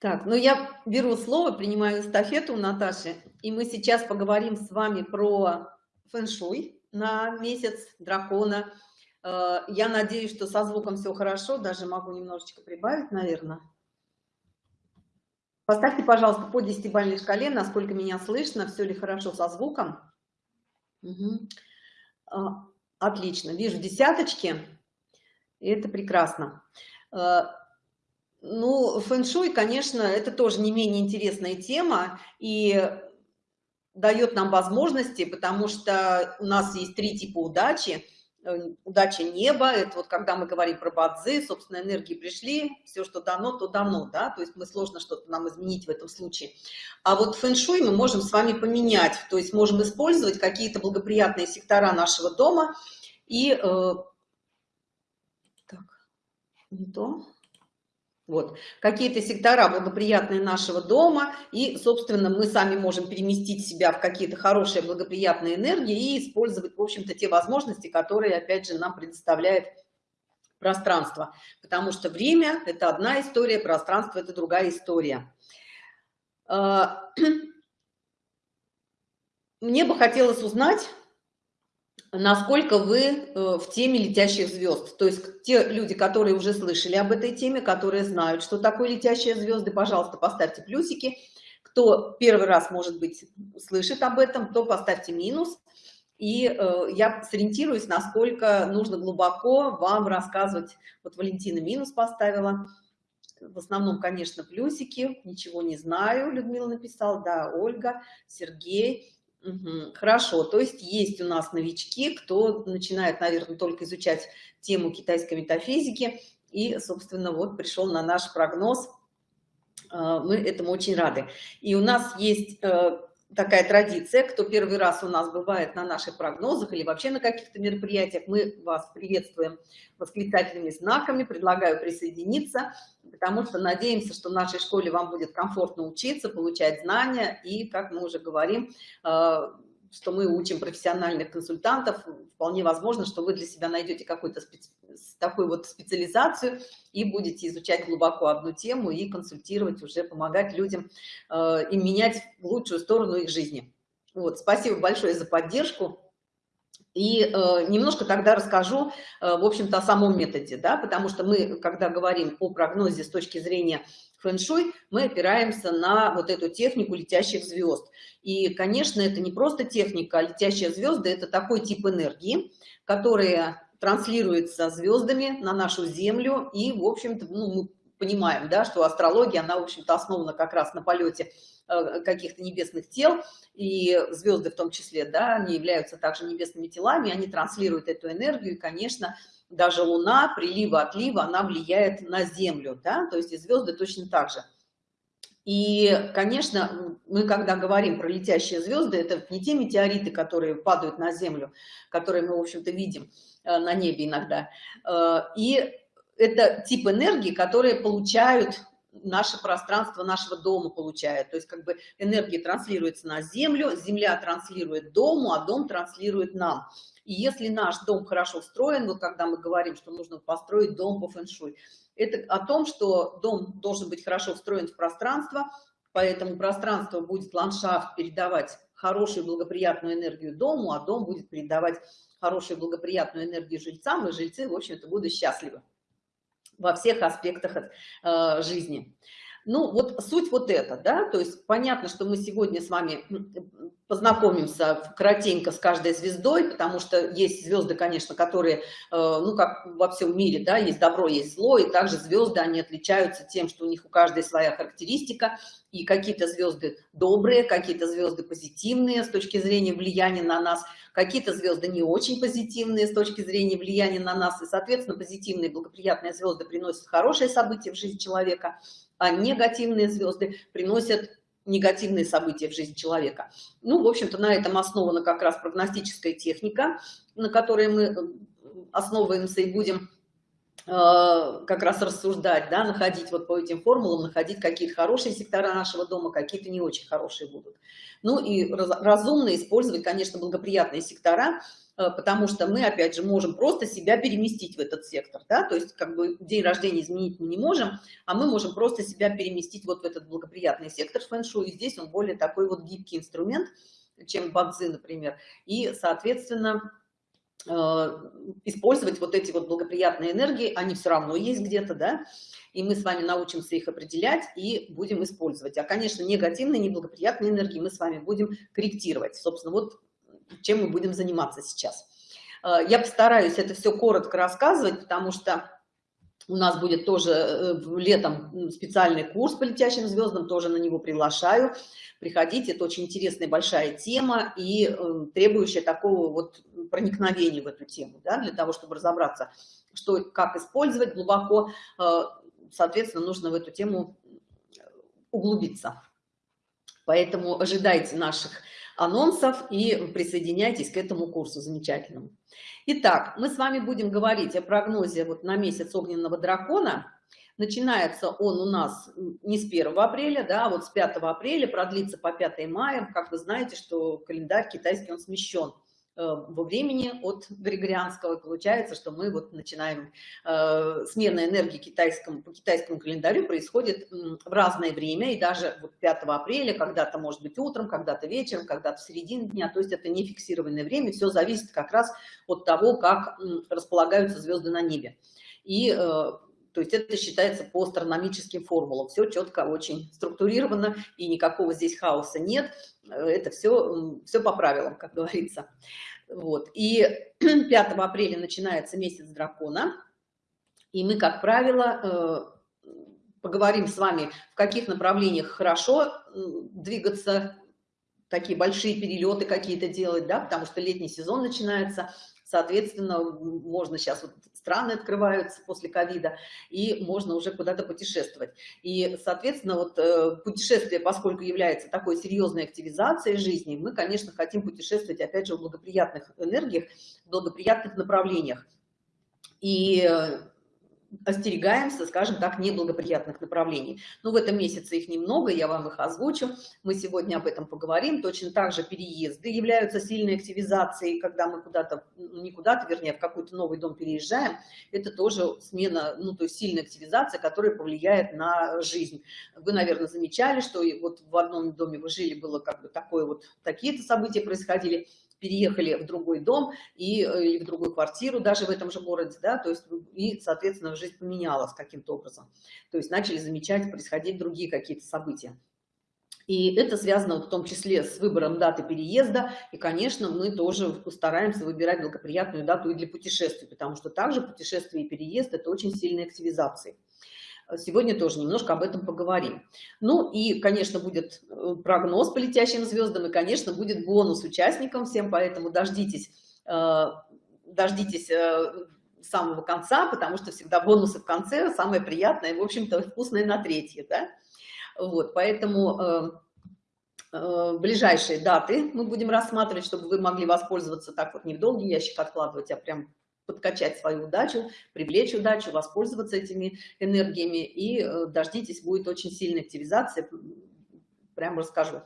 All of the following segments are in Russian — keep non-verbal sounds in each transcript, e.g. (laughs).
Так, ну я беру слово, принимаю эстафету у Наташи, и мы сейчас поговорим с вами про фэн-шуй на месяц дракона. Э, я надеюсь, что со звуком все хорошо, даже могу немножечко прибавить, наверное. Поставьте, пожалуйста, по десятибалльной шкале, насколько меня слышно, все ли хорошо со звуком. Угу. Отлично, вижу десяточки, и это прекрасно. Ну, фэн-шуй, конечно, это тоже не менее интересная тема и дает нам возможности, потому что у нас есть три типа удачи. Э, удача неба, это вот когда мы говорим про бадзы, собственно, энергии пришли, все, что дано, то дано, да, то есть мы сложно что-то нам изменить в этом случае. А вот фэн-шуй мы можем с вами поменять, то есть можем использовать какие-то благоприятные сектора нашего дома и... Э, так, не то вот. Какие-то сектора благоприятные нашего дома, и, собственно, мы сами можем переместить себя в какие-то хорошие благоприятные энергии и использовать, в общем-то, те возможности, которые, опять же, нам предоставляет пространство. Потому что время – это одна история, пространство – это другая история. А, (clears throat) мне бы хотелось узнать, насколько вы э, в теме летящих звезд. То есть те люди, которые уже слышали об этой теме, которые знают, что такое летящие звезды, пожалуйста, поставьте плюсики. Кто первый раз, может быть, слышит об этом, то поставьте минус. И э, я сориентируюсь, насколько нужно глубоко вам рассказывать. Вот Валентина минус поставила. В основном, конечно, плюсики. Ничего не знаю, Людмила написал. Да, Ольга, Сергей. Хорошо, то есть есть у нас новички, кто начинает, наверное, только изучать тему китайской метафизики и, собственно, вот пришел на наш прогноз. А, мы этому очень рады. И у нас есть э, такая традиция, кто первый раз у нас бывает на наших прогнозах или вообще на каких-то мероприятиях, мы вас приветствуем восклицательными знаками, предлагаю присоединиться, потому что надеемся, что в нашей школе вам будет комфортно учиться, получать знания и, как мы уже говорим, э, что мы учим профессиональных консультантов, вполне возможно, что вы для себя найдете какую-то специ... такую вот специализацию и будете изучать глубоко одну тему и консультировать, уже помогать людям э, и менять в лучшую сторону их жизни. Вот, спасибо большое за поддержку. И э, немножко тогда расскажу, э, в общем-то, о самом методе, да, потому что мы, когда говорим о прогнозе с точки зрения фэн-шуй, мы опираемся на вот эту технику летящих звезд. И, конечно, это не просто техника, а летящие звезды – это такой тип энергии, которая транслируется звездами на нашу Землю, и, в общем-то, ну, мы понимаем, да, что астрология, она, в общем-то, основана как раз на полете каких-то небесных тел, и звезды в том числе, да, они являются также небесными телами, они транслируют эту энергию, и, конечно, даже Луна, прилива, отлива, она влияет на Землю, да, то есть и звезды точно так же. И, конечно, мы когда говорим про летящие звезды, это не те метеориты, которые падают на Землю, которые мы, в общем-то, видим э, на небе иногда. Э, и это тип энергии, которые получают наше пространство нашего дома получает. То есть как бы энергия транслируется на землю, земля транслирует дому, а дом транслирует нам. И если наш дом хорошо встроен, вот когда мы говорим, что нужно построить дом по фэншуй, это о том, что дом должен быть хорошо встроен в пространство, поэтому пространство будет ландшафт передавать хорошую благоприятную энергию дому, а дом будет передавать хорошую благоприятную энергию жильцам, и жильцы, в общем-то, будут счастливы во всех аспектах э, жизни. Ну, вот суть вот это, да, то есть понятно, что мы сегодня с вами познакомимся кратенько с каждой звездой, потому что есть звезды, конечно, которые, э, ну, как во всем мире, да, есть добро, есть зло, и также звезды, они отличаются тем, что у них у каждой своя характеристика, и какие-то звезды добрые, какие-то звезды позитивные с точки зрения влияния на нас, какие-то звезды не очень позитивные с точки зрения влияния на нас, и, соответственно, позитивные благоприятные звезды приносят хорошие события в жизнь человека, а негативные звезды приносят негативные события в жизни человека. Ну, в общем-то, на этом основана как раз прогностическая техника, на которой мы э, основываемся и будем как раз рассуждать, да, находить вот по этим формулам, находить какие-то хорошие сектора нашего дома, какие-то не очень хорошие будут. Ну и разумно использовать, конечно, благоприятные сектора, Э, потому что мы, опять же, можем просто себя переместить в этот сектор, да, то есть как бы день рождения изменить мы не можем, а мы можем просто себя переместить вот в этот благоприятный сектор фэн-шуй, и здесь он более такой вот гибкий инструмент, чем бадзи, например, и, соответственно, э, использовать вот эти вот благоприятные энергии, они все равно есть где-то, да, и мы с вами научимся их определять и будем использовать. А, конечно, негативные, неблагоприятные энергии мы с вами будем корректировать. Собственно, вот чем мы будем заниматься сейчас. Э, я постараюсь это все коротко рассказывать, потому что у нас будет тоже э, летом специальный курс по летящим звездам, тоже на него приглашаю. Приходите, это очень интересная большая тема и э, требующая такого вот проникновения в эту тему, да, для того, чтобы разобраться, что, как использовать глубоко, соответственно, нужно в эту тему углубиться. Поэтому ожидайте наших анонсов и присоединяйтесь к этому курсу замечательному. Итак, мы с вами будем говорить о прогнозе вот на месяц огненного дракона. Начинается он у нас не с 1 апреля, да, а вот с 5 апреля, продлится по 5 мая. Как вы знаете, что календарь китайский, он смещен. Э, во времени от Григорианского. получается, что мы вот начинаем, э, смена энергии китайскому, по китайскому календарю происходит в разное время, и даже вот 5 апреля, когда-то может быть утром, когда-то вечером, когда-то в середине дня, то есть это не фиксированное время, все зависит как раз от того, как располагаются звезды на небе. И э, то есть это считается по астрономическим формулам. Все четко, очень структурировано, и никакого здесь хаоса нет. Это все, все по правилам, как говорится. Вот. И (clears throat) 5 апреля начинается месяц дракона. И мы, как правило, э, поговорим с вами, в каких направлениях хорошо двигаться, такие большие перелеты какие-то делать, да, потому что летний сезон начинается, соответственно, можно сейчас вот страны открываются после ковида, и можно уже куда-то путешествовать. И, соответственно, вот э, путешествие, поскольку является такой серьезной активизацией жизни, мы, конечно, хотим путешествовать, опять же, в благоприятных энергиях, в благоприятных направлениях. И э, остерегаемся, скажем так, неблагоприятных направлений. Но в этом месяце их немного, я вам их озвучу. Мы сегодня об этом поговорим. Точно так же переезды являются сильной активизацией, когда мы куда-то, ну, не куда-то, вернее, в какой-то новый дом переезжаем. Это тоже смена, ну, то есть сильная активизация, которая повлияет на жизнь. Вы, наверное, замечали, что вот в одном доме вы жили, было как бы такое вот, такие-то события происходили, переехали в другой дом и, э, или в другую квартиру даже в этом же городе, да, то есть и, соответственно, жизнь поменялась каким-то образом. То есть начали замечать происходить другие какие-то события. И это связано в том числе с выбором даты переезда. И, конечно, мы тоже стараемся выбирать благоприятную дату и для путешествий, потому что также путешествие и переезд – это очень сильные активизации. Сегодня тоже немножко об этом поговорим. Ну и, конечно, будет э, прогноз по летящим звездам, и, конечно, будет бонус участникам всем, поэтому дождитесь, э, дождитесь э, самого конца, потому что всегда бонусы в конце самое приятное, в общем-то, вкусное на третье, да? Вот, поэтому ближайшие даты мы будем рассматривать, чтобы вы могли воспользоваться так вот не в долгий ящик откладывать, а прям подкачать свою удачу, привлечь удачу, воспользоваться этими энергиями. И э, дождитесь, будет очень сильная активизация, прям расскажу.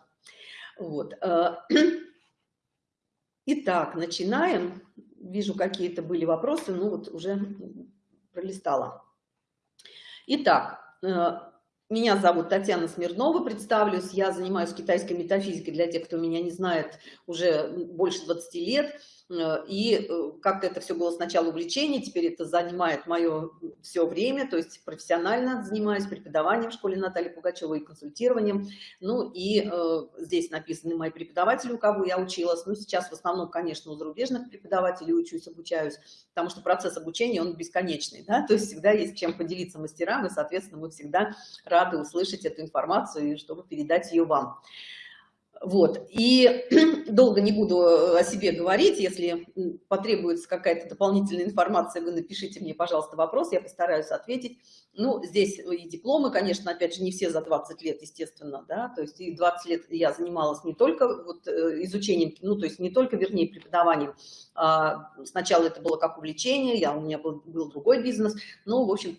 Вот. Э, (clears throat) итак, начинаем. Вижу, какие-то были вопросы, ну вот уже пролистала. Итак, э, меня зовут Татьяна Смирнова, представлюсь. Я занимаюсь китайской метафизикой для тех, кто меня не знает, уже больше 20 лет. Э, и э, как-то это все было сначала увлечение, теперь это занимает мое все время, то есть профессионально занимаюсь преподаванием в школе Натальи Пугачевой и консультированием. Ну и э, здесь написаны мои преподаватели, у кого я училась. Ну сейчас в основном, конечно, у зарубежных преподавателей учусь, обучаюсь, потому что процесс обучения, он бесконечный, да, (laughs) то есть всегда есть чем поделиться мастерам, и, соответственно, мы всегда рады услышать эту информацию, чтобы передать ее вам. Вот, и (clears throat) долго не буду о себе говорить, если потребуется какая-то дополнительная информация, вы напишите мне, пожалуйста, вопрос, я постараюсь ответить. Ну, здесь и дипломы, конечно, опять же, не все за 20 лет, естественно, да, то есть и 20 лет я занималась не только вот э, изучением, ну, то есть не только, вернее, преподаванием, а сначала это было как увлечение, я, у меня был, был другой бизнес, но, в общем,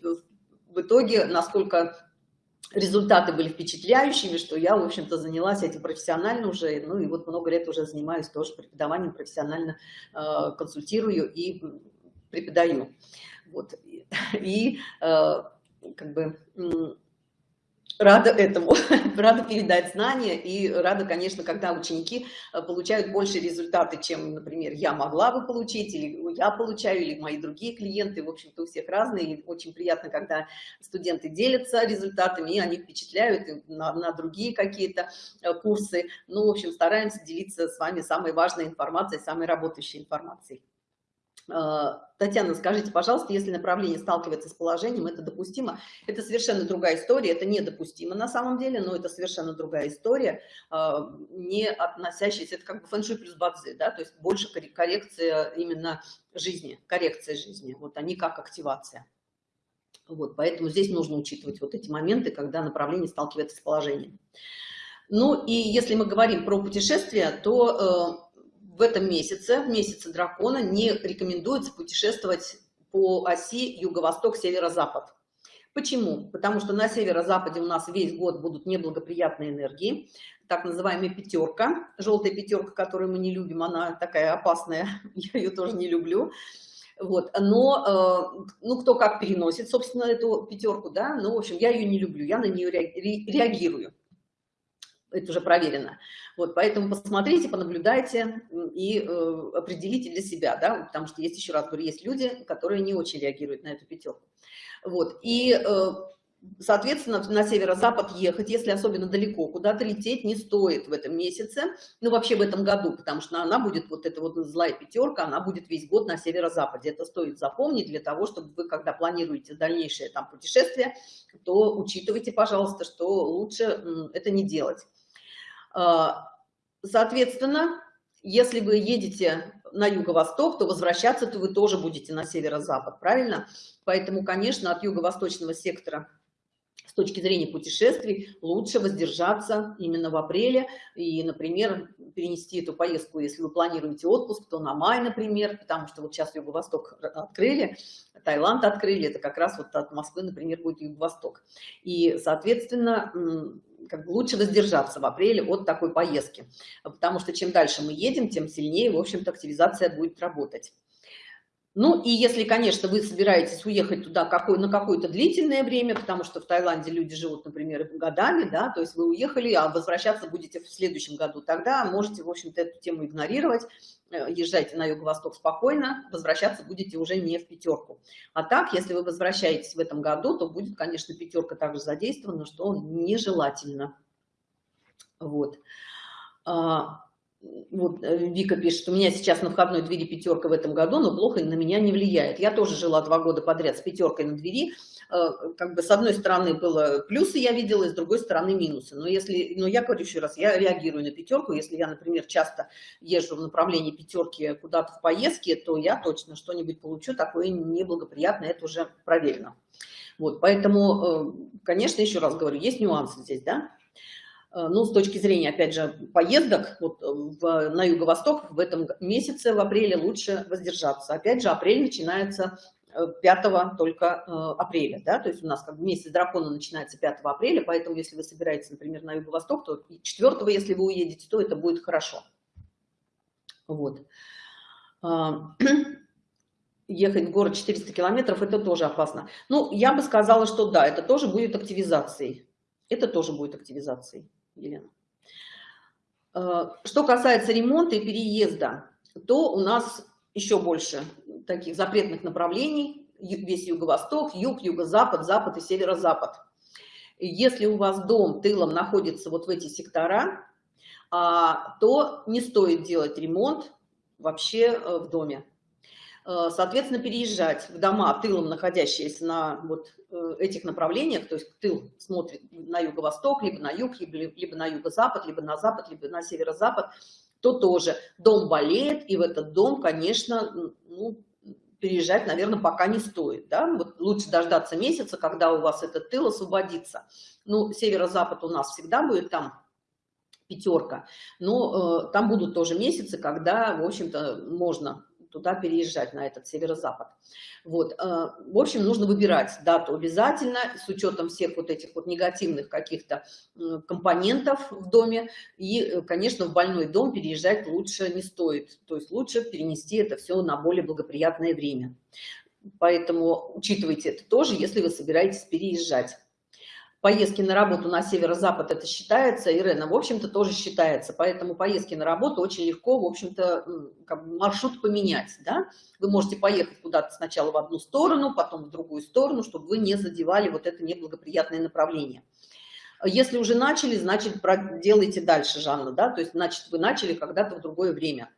в итоге, насколько результаты были впечатляющими, что я, в общем-то, занялась этим профессионально уже, ну и вот много лет уже занимаюсь тоже преподаванием, профессионально э, консультирую и преподаю. Вот. (laughs) И э, как бы рада этому, (laughs) рада передать знания и рада, конечно, когда ученики э, получают больше результаты, чем, например, я могла бы получить, или я получаю, или мои другие клиенты, в общем-то, у всех разные, и очень приятно, когда студенты делятся результатами, и они впечатляют на, на другие какие-то э, курсы, ну, в общем, стараемся делиться с вами самой важной информацией, самой работающей информацией. Э, Татьяна, скажите, пожалуйста, если направление сталкивается с положением, это допустимо? Это совершенно другая история, это недопустимо на самом деле, но это совершенно другая история, э, не относящаяся, это как бы фэншуй плюс бадзи, да, то есть больше коррекция именно жизни, коррекция жизни, вот они как активация. Вот, поэтому здесь нужно учитывать вот эти моменты, когда направление сталкивается с положением. Ну и если мы говорим про путешествия, то э, в этом месяце, в месяце дракона, не рекомендуется путешествовать по оси юго-восток, северо-запад. Почему? Потому что на северо-западе у нас весь год будут неблагоприятные энергии, так называемая пятерка, желтая пятерка, которую мы не любим, она такая опасная, (laughs) я ее тоже не люблю. Вот, но, э, ну, кто как переносит, собственно, эту пятерку, да, ну, в общем, я ее не люблю, я на нее реагирую это уже проверено. Вот, поэтому посмотрите, понаблюдайте и э, определите для себя, да, потому что есть, еще раз говорю, есть люди, которые не очень реагируют на эту пятерку. Вот, и, э, соответственно, на северо-запад ехать, если особенно далеко, куда-то лететь не стоит в этом месяце, ну, вообще в этом году, потому что она будет, вот эта вот злая пятерка, она будет весь год на северо-западе. Это стоит запомнить для того, чтобы вы, когда планируете дальнейшее там путешествие, то учитывайте, пожалуйста, что лучше это не делать. А, соответственно, если вы едете на юго-восток, то возвращаться то вы тоже будете на северо-запад, правильно? Поэтому, конечно, от юго-восточного сектора с точки зрения путешествий лучше воздержаться именно в апреле и, например, перенести эту поездку, если вы планируете отпуск, то на май, например, потому что вот сейчас Юго-Восток открыли, Таиланд открыли, это как раз вот от Москвы, например, будет Юго-Восток. И, соответственно, как бы лучше воздержаться в апреле от такой поездки, потому что чем дальше мы едем, тем сильнее, в общем-то, активизация будет работать. Ну и если, конечно, вы собираетесь уехать туда какой, на какое-то длительное время, потому что в Таиланде люди живут, например, годами, да, то есть вы уехали, а возвращаться будете в следующем году, тогда можете, в общем-то, эту тему игнорировать, э, езжайте на юго-восток спокойно, возвращаться будете уже не в пятерку. А так, если вы возвращаетесь в этом году, то будет, конечно, пятерка также задействована, что нежелательно. Вот. Вот э, Вика пишет, у меня сейчас на входной двери пятерка в этом году, но плохо на меня не влияет. Я тоже жила два года подряд с пятеркой на двери. Э, как бы с одной стороны было плюсы я видела, и с другой стороны минусы. Но если, но я говорю еще раз, я реагирую на пятерку. Если я, например, часто езжу в направлении пятерки куда-то в поездке, то я точно что-нибудь получу такое неблагоприятное, это уже проверено. Вот, поэтому, э, конечно, еще раз говорю, есть нюансы здесь, да. Э, ну, с точки зрения, опять же, поездок вот, э, в, на юго-восток в этом месяце, в апреле, лучше воздержаться. Опять же, апрель начинается 5 э, только апреля, да, то есть у нас как бы месяц дракона начинается 5 апреля, поэтому если вы собираетесь, например, на юго-восток, то 4 если вы уедете, то это будет хорошо. Вот. А, (clears throat) ехать в город 400 километров, это тоже опасно. Ну, я бы сказала, что да, это тоже будет активизацией. Это тоже будет активизацией. Елена. Э, что касается ремонта и переезда, то у нас еще больше таких запретных направлений. Весь юго-восток, юг, юго-запад, запад и северо-запад. Если у вас дом тылом находится вот в эти сектора, а, то не стоит делать ремонт вообще э, в доме. Э, соответственно, переезжать в дома тылом, находящиеся на вот э, этих направлениях, то есть тыл смотрит на юго-восток, либо на юг, либо, либо на юго-запад, либо на запад, либо на северо-запад, то тоже дом болеет, и в этот дом, конечно, ну, переезжать, наверное, пока не стоит. Да? Вот лучше дождаться месяца, когда у вас этот тыл освободится. Ну, северо-запад у нас всегда будет там пятерка, но э, там будут тоже месяцы, когда, в общем-то, можно туда переезжать, на этот северо-запад. Вот, э, в общем, нужно выбирать дату обязательно, с учетом всех вот этих вот негативных каких-то компонентов в доме. И, э, конечно, в больной дом переезжать лучше не стоит. То есть лучше перенести это все на более благоприятное время. Поэтому учитывайте это тоже, если вы собираетесь переезжать поездки на работу на северо-запад это считается, Ирена, в общем-то, тоже считается. Поэтому поездки на работу очень легко, в общем-то, как маршрут поменять. Да? Вы можете поехать куда-то сначала в одну сторону, потом в другую сторону, чтобы вы не задевали вот это неблагоприятное направление. Если уже начали, значит, делайте дальше, Жанна, да, то есть, значит, вы начали когда-то в другое время.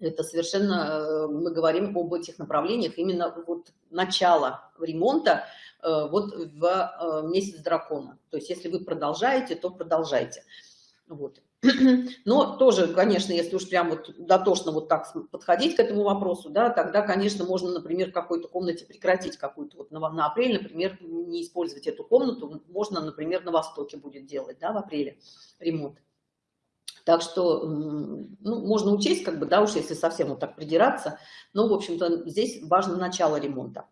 Это совершенно, э, мы говорим об этих направлениях, именно вот начало ремонта, вот в э, месяц дракона. То есть если вы продолжаете, то продолжайте. Вот. (clears throat) Но тоже, конечно, если уж прям вот дотошно вот так подходить к этому вопросу, да, тогда, конечно, можно, например, в какой-то комнате прекратить какую-то вот на, на апрель, например, не использовать эту комнату, можно, например, на востоке будет делать, да, в апреле ремонт. Так что, ну, можно учесть, как бы, да, уж если совсем вот так придираться, но, в общем-то, здесь важно начало ремонта.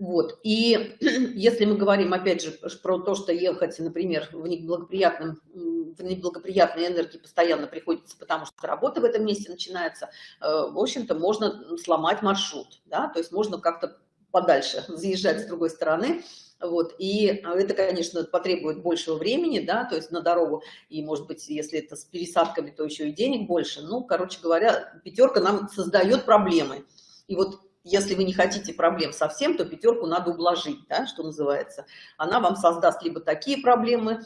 Вот. И (clears throat) если мы говорим, опять же, про то, что ехать, например, в неблагоприятном в неблагоприятной энергии постоянно приходится, потому что работа в этом месте начинается, э, в общем-то, можно сломать маршрут, да, то есть можно как-то подальше (laughs) заезжать с другой стороны, вот, и это, конечно, потребует большего времени, да, то есть на дорогу, и, может быть, если это с пересадками, то еще и денег больше, ну, короче говоря, пятерка нам создает проблемы, и вот если вы не хотите проблем совсем, то пятерку надо ублажить, да, что называется. Она вам создаст либо такие проблемы,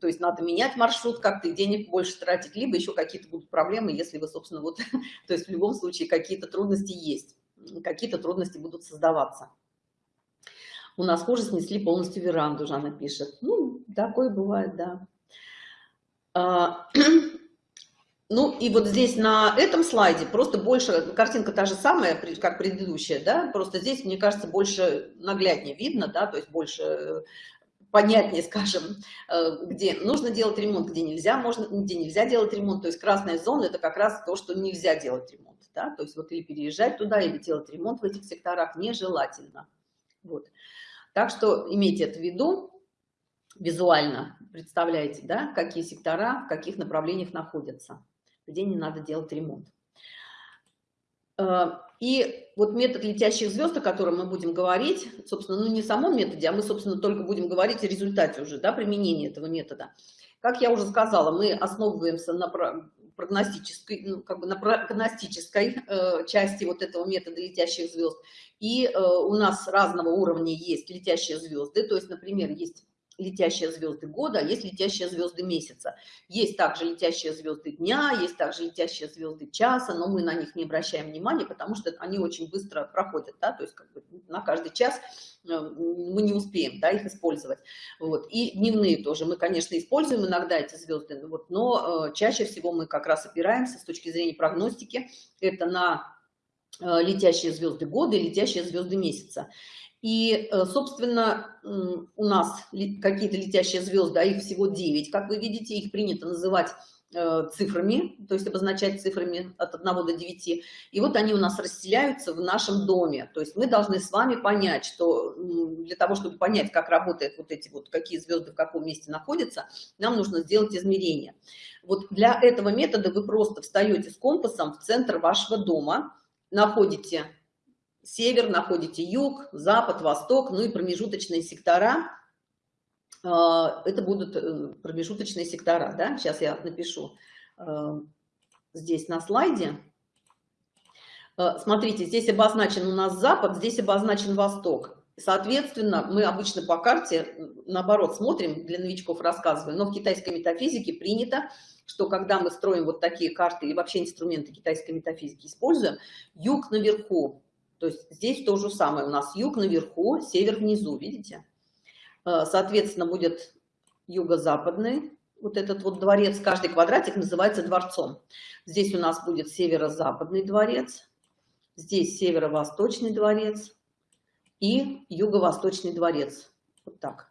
то есть надо менять маршрут как-то денег больше тратить, либо еще какие-то будут проблемы, если вы, собственно, вот, (laughs) то есть в любом случае какие-то трудности есть, какие-то трудности будут создаваться. У нас хуже снесли полностью веранду, Жанна пишет. Ну, такое бывает, да. (clears throat) Ну и вот здесь на этом слайде просто больше, картинка та же самая, как предыдущая, да, просто здесь, мне кажется, больше нагляднее видно, да, то есть больше э, понятнее, (laughs) скажем, э, где нужно делать ремонт, где нельзя, можно, где нельзя делать ремонт, то есть красная зона – это как раз то, что нельзя делать ремонт, да, то есть вот или переезжать туда, или делать ремонт в этих секторах нежелательно, вот. Так что имейте это в виду, визуально представляете, да, какие сектора, в каких направлениях находятся где не надо делать ремонт. Э, и вот метод летящих звезд, о котором мы будем говорить, собственно, ну не в самом методе, а мы, собственно, только будем говорить о результате уже, да, применения этого метода. Как я уже сказала, мы основываемся на прогностической, ну, как бы на прогностической э, части вот этого метода летящих звезд. И э, у нас разного уровня есть летящие звезды, то есть, например, есть летящие звезды года, а есть летящие звезды месяца. Есть также летящие звезды дня, есть также летящие звезды часа, но мы на них не обращаем внимания, потому что они очень быстро проходят, да, то есть как бы на каждый час э, мы не успеем да, их использовать. Вот. И дневные тоже. Мы, конечно, используем иногда эти звезды, вот, но э, чаще всего мы как раз опираемся с точки зрения прогностики, это на э, летящие звезды года и летящие звезды месяца. И, э, собственно, у нас какие-то летящие звезды, а их всего 9, как вы видите, их принято называть э, цифрами, то есть обозначать цифрами от 1 до 9. И вот они у нас расселяются в нашем доме. То есть мы должны с вами понять, что для того, чтобы понять, как работают вот эти вот, какие звезды в каком месте находятся, нам нужно сделать измерение. Вот для этого метода вы просто встаете с компасом в центр вашего дома, находите север, находите юг, запад, восток, ну и промежуточные сектора. А, это будут э, промежуточные сектора, да? Сейчас я напишу э, здесь на слайде. Э, смотрите, здесь обозначен у нас запад, здесь обозначен восток. Соответственно, мы обычно по карте, наоборот, смотрим, для новичков рассказываю, но в китайской метафизике принято, что когда мы строим вот такие карты и вообще инструменты китайской метафизики используем, юг наверху, То есть здесь то же самое. У нас юг наверху, север внизу, видите? Э, соответственно, будет юго-западный. Вот этот вот дворец, каждый квадратик называется дворцом. Здесь у нас будет северо-западный дворец, здесь северо-восточный дворец и юго-восточный дворец. Вот так.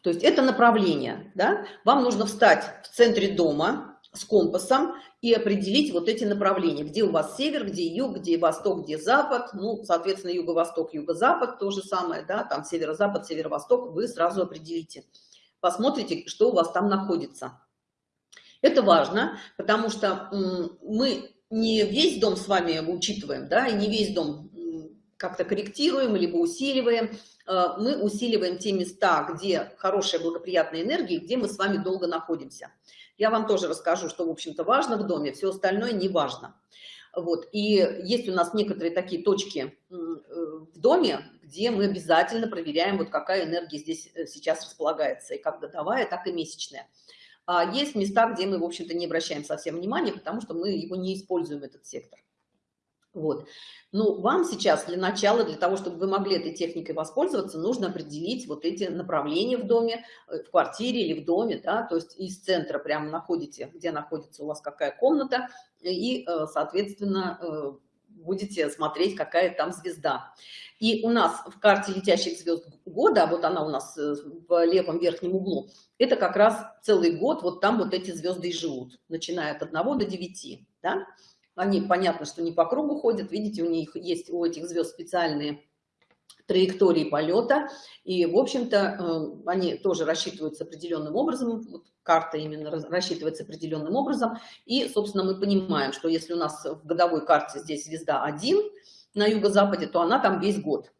То есть это направление, да? Вам нужно встать в центре дома с компасом и определить вот эти направления, где у вас север, где юг, где восток, где запад, ну, соответственно, юго-восток, юго-запад, то же самое, да, там северо-запад, северо-восток, вы сразу определите. Посмотрите, что у вас там находится. Это важно, потому что мы не весь дом с вами учитываем, да, и не весь дом как-то корректируем, либо усиливаем. Э, мы усиливаем те места, где хорошая благоприятная энергия, где мы с вами долго находимся. Я вам тоже расскажу, что, в общем-то, важно в доме, все остальное не важно. Вот. И есть у нас некоторые такие точки э, в доме, где мы обязательно проверяем, вот какая энергия здесь э, сейчас располагается, и как годовая, так и месячная. А есть места, где мы, в общем-то, не обращаем совсем внимания, потому что мы его не используем, этот сектор. Вот. Ну, вам сейчас для начала, для того, чтобы вы могли этой техникой воспользоваться, нужно определить вот эти направления в доме, э, в квартире или в доме, да, то есть из центра прямо находите, где находится у вас какая комната, и, э, соответственно, э, будете смотреть, какая там звезда. И у нас в карте летящих звезд года, вот она у нас в левом верхнем углу, это как раз целый год, вот там вот эти звезды и живут, начиная от 1 до 9, да, они, понятно, что не по кругу ходят. Видите, у них есть у этих звезд специальные траектории полета. И, в общем-то, э, они тоже рассчитываются определенным образом. Вот карта именно рассчитывается определенным образом. И, собственно, мы понимаем, что если у нас в годовой карте здесь звезда 1 на юго-западе, то она там весь год.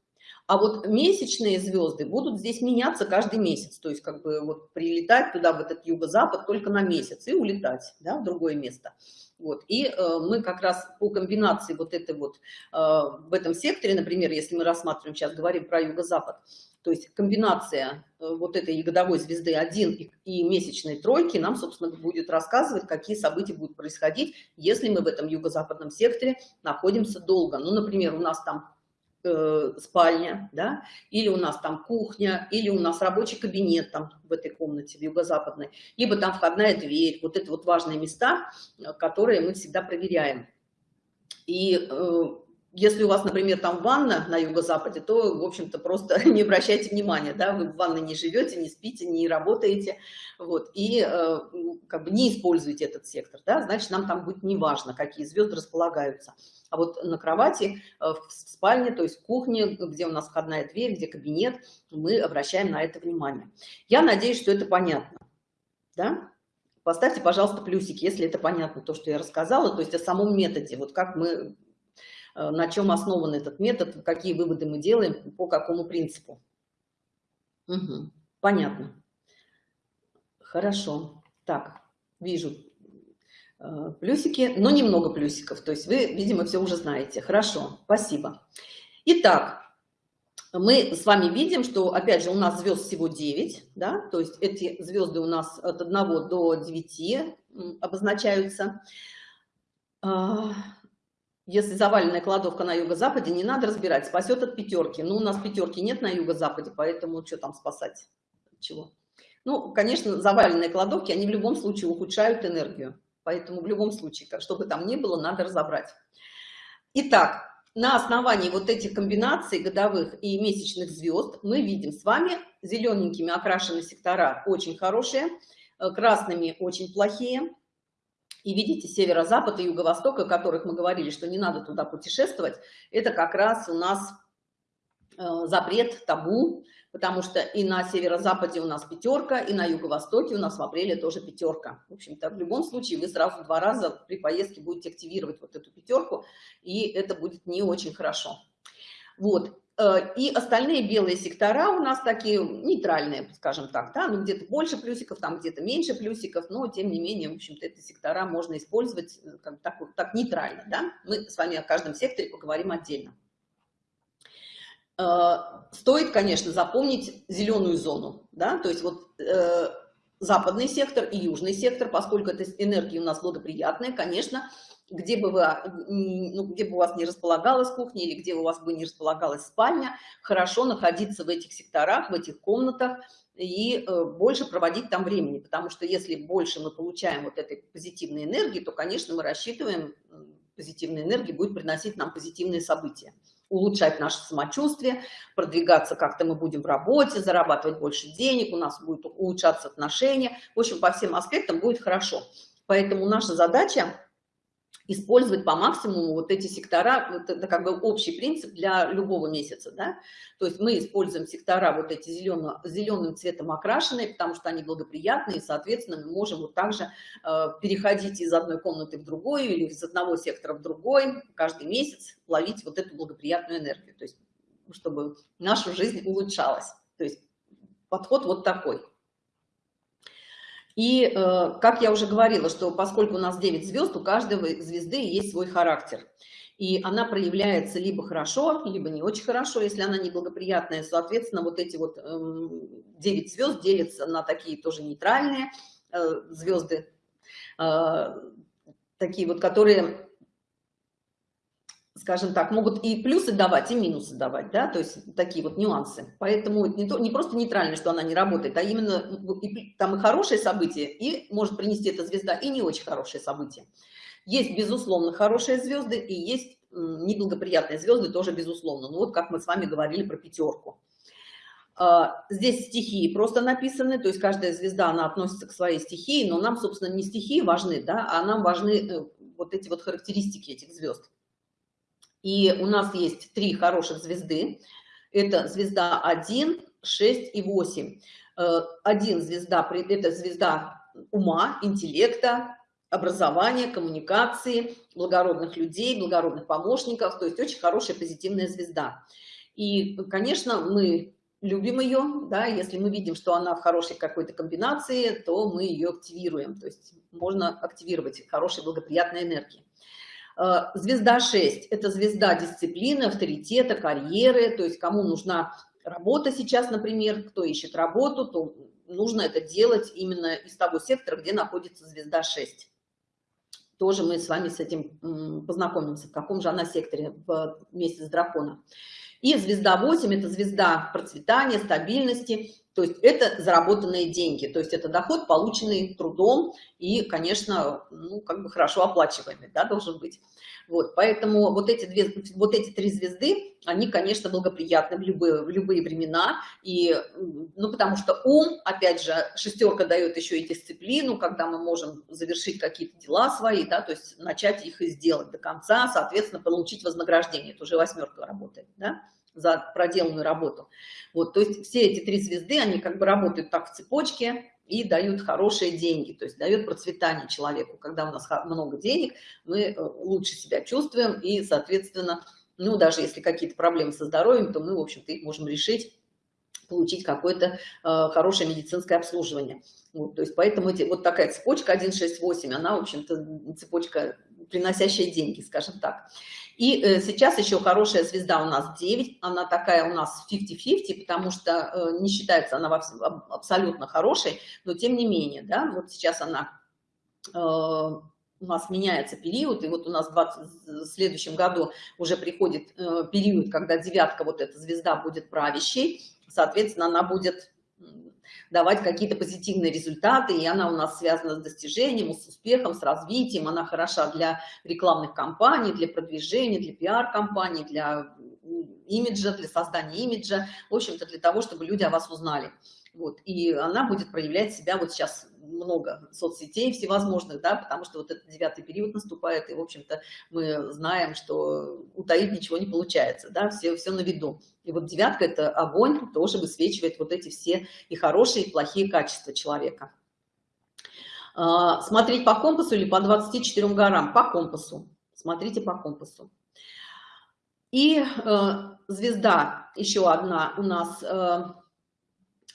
А вот месячные звезды будут здесь меняться каждый месяц. То есть как бы вот прилетать туда, в этот юго-запад, только на месяц и улетать да, в другое место. Вот. И э, мы как раз по комбинации вот этой вот, э, в этом секторе, например, если мы рассматриваем, сейчас говорим про юго-запад, то есть комбинация э, вот этой годовой звезды 1 и, и месячной тройки нам, собственно, будет рассказывать, какие события будут происходить, если мы в этом юго-западном секторе находимся долго. Ну, например, у нас там э, спальня, да, или у нас там кухня, или у нас рабочий кабинет там в этой комнате, в юго-западной, либо там входная дверь. Вот это вот важные места, э, которые мы всегда проверяем. И э, если у вас, например, там ванна на юго-западе, то, в общем-то, просто (laughs) не обращайте внимания, да, вы в ванной не живете, не спите, не работаете, вот, и э, как бы не используете этот сектор, да, значит, нам там будет неважно, какие звезды располагаются. А вот на кровати, э, в спальне, то есть в кухне, где у нас входная дверь, где кабинет, мы обращаем на это внимание. Я надеюсь, что это понятно, да? Поставьте, пожалуйста, плюсики, если это понятно, то, что я рассказала, то есть о самом методе, вот как мы на чем основан этот метод, какие выводы мы делаем, по какому принципу. Угу, понятно. Хорошо. Так, вижу э, плюсики, но немного плюсиков. То есть вы, видимо, все уже знаете. Хорошо, спасибо. Итак, мы с вами видим, что, опять же, у нас звезд всего 9, да, то есть эти звезды у нас от 1 до 9 обозначаются. Если заваленная кладовка на юго-западе, не надо разбирать, спасет от пятерки. Ну, у нас пятерки нет на юго-западе, поэтому что там спасать? Чего? Ну, конечно, заваленные кладовки, они в любом случае ухудшают энергию. Поэтому в любом случае, что бы там ни было, надо разобрать. Итак, на основании вот этих комбинаций годовых и месячных звезд мы видим с вами зелененькими окрашенные сектора очень хорошие, э, красными очень плохие, и видите, северо-запад и юго-восток, о которых мы говорили, что не надо туда путешествовать, это как раз у нас э, запрет, табу, потому что и на северо-западе у нас пятерка, и на юго-востоке у нас в апреле тоже пятерка. В общем-то, в любом случае вы сразу два раза при поездке будете активировать вот эту пятерку, и это будет не очень хорошо. Вот, и остальные белые сектора у нас такие нейтральные, скажем так, да, ну где-то больше плюсиков, там где-то меньше плюсиков, но тем не менее, в общем-то, эти сектора можно использовать э, как, так, так нейтрально, да. Мы с вами о каждом секторе поговорим отдельно. Э, стоит, конечно, запомнить зеленую зону, да, то есть вот западный сектор и южный сектор, поскольку это энергии у нас благоприятные, конечно, где бы, вы, ну, где бы у вас не располагалась кухня или где у вас бы не располагалась спальня, хорошо находиться в этих секторах, в этих комнатах и э, больше проводить там времени, потому что если больше мы получаем вот этой позитивной энергии, то, конечно, мы рассчитываем, позитивная энергия будет приносить нам позитивные события улучшать наше самочувствие, продвигаться как-то мы будем в работе, зарабатывать больше денег, у нас будет улучшаться отношения. В общем, по всем аспектам будет хорошо. Поэтому наша задача использовать по максимуму вот эти сектора, это, как бы общий принцип для любого месяца, да, то есть мы используем сектора вот эти зелено, зеленым цветом окрашенные, потому что они благоприятные, и, соответственно, мы можем вот также э, переходить из одной комнаты в другую или из одного сектора в другой, каждый месяц ловить вот эту благоприятную энергию, то есть чтобы наша жизнь улучшалась, то есть подход вот такой. И, э, как я уже говорила, что поскольку у нас 9 звезд, у каждой звезды есть свой характер. И она проявляется либо хорошо, либо не очень хорошо, если она неблагоприятная. Соответственно, вот эти вот 9 эм, звезд делятся на такие тоже нейтральные э, звезды, э, такие вот, которые скажем так, могут и плюсы давать, и минусы давать, да, то есть такие вот нюансы. Поэтому не, то, не просто нейтрально, что она не работает, а именно и, там и хорошее событие, и может принести эта звезда, и не очень хорошее событие. Есть, безусловно, хорошие звезды, и есть неблагоприятные звезды тоже, безусловно. Ну вот как мы с вами говорили про пятерку. А, здесь стихии просто написаны, то есть каждая звезда, она относится к своей стихии, но нам, собственно, не стихии важны, да, а нам важны э, вот эти вот характеристики этих звезд. И у нас есть три хороших звезды. Это звезда 1, 6 и 8. Э, один звезда, это звезда ума, интеллекта, образования, коммуникации, благородных людей, благородных помощников, то есть очень хорошая позитивная звезда. И, конечно, мы любим ее, да, если мы видим, что она в хорошей какой-то комбинации, то мы ее активируем, то есть можно активировать хорошие благоприятные энергии. Э, звезда 6 – это звезда дисциплины, авторитета, карьеры, то есть кому нужна работа сейчас, например, кто ищет работу, то нужно это делать именно из того сектора, где находится звезда 6. Тоже мы с вами с этим познакомимся, в каком же она секторе в месяц дракона. И звезда 8 – это звезда процветания, стабильности, то есть это заработанные деньги, то есть это доход, полученный трудом и, конечно, ну, как бы хорошо оплачиваемый, да, должен быть. Вот, поэтому вот эти, две, вот эти три звезды, они, конечно, благоприятны в любые, в любые времена, и, ну, потому что ум, опять же, шестерка дает еще и дисциплину, когда мы можем завершить какие-то дела свои, да, то есть начать их и сделать до конца, соответственно, получить вознаграждение, это уже восьмерка работает, да за проделанную работу. Вот, то есть все эти три звезды, они как бы работают так в цепочке и дают хорошие деньги, то есть дают процветание человеку. Когда у нас много денег, мы э, лучше себя чувствуем и, соответственно, ну, даже если какие-то проблемы со здоровьем, то мы, в общем-то, их можем решить получить какое-то э, хорошее медицинское обслуживание. Вот, то есть поэтому эти, вот такая цепочка 1, 6, 8, она, в общем-то, цепочка, приносящая деньги, скажем так. И э, сейчас еще хорошая звезда у нас 9, она такая у нас 50-50, потому что э, не считается она абсолютно хорошей, но тем не менее, да, вот сейчас она э, у нас меняется период, и вот у нас в, 20, в следующем году уже приходит период, когда девятка, вот эта звезда будет правящей, соответственно, она будет давать какие-то позитивные результаты, и она у нас связана с достижением, с успехом, с развитием, она хороша для рекламных кампаний, для продвижения, для пиар-компаний, для имиджа, для создания имиджа, в общем-то, для того, чтобы люди о вас узнали. Вот, и она будет проявлять себя вот сейчас много соцсетей всевозможных, да, потому что вот этот девятый период наступает, и, в общем-то, мы знаем, что утаить ничего не получается, да, все, все на виду. И вот девятка – это огонь, тоже высвечивает вот эти все и хорошие, и плохие качества человека. А, смотреть по компасу или по 24 горам? По компасу. Смотрите по компасу. И э, звезда, еще одна у нас э,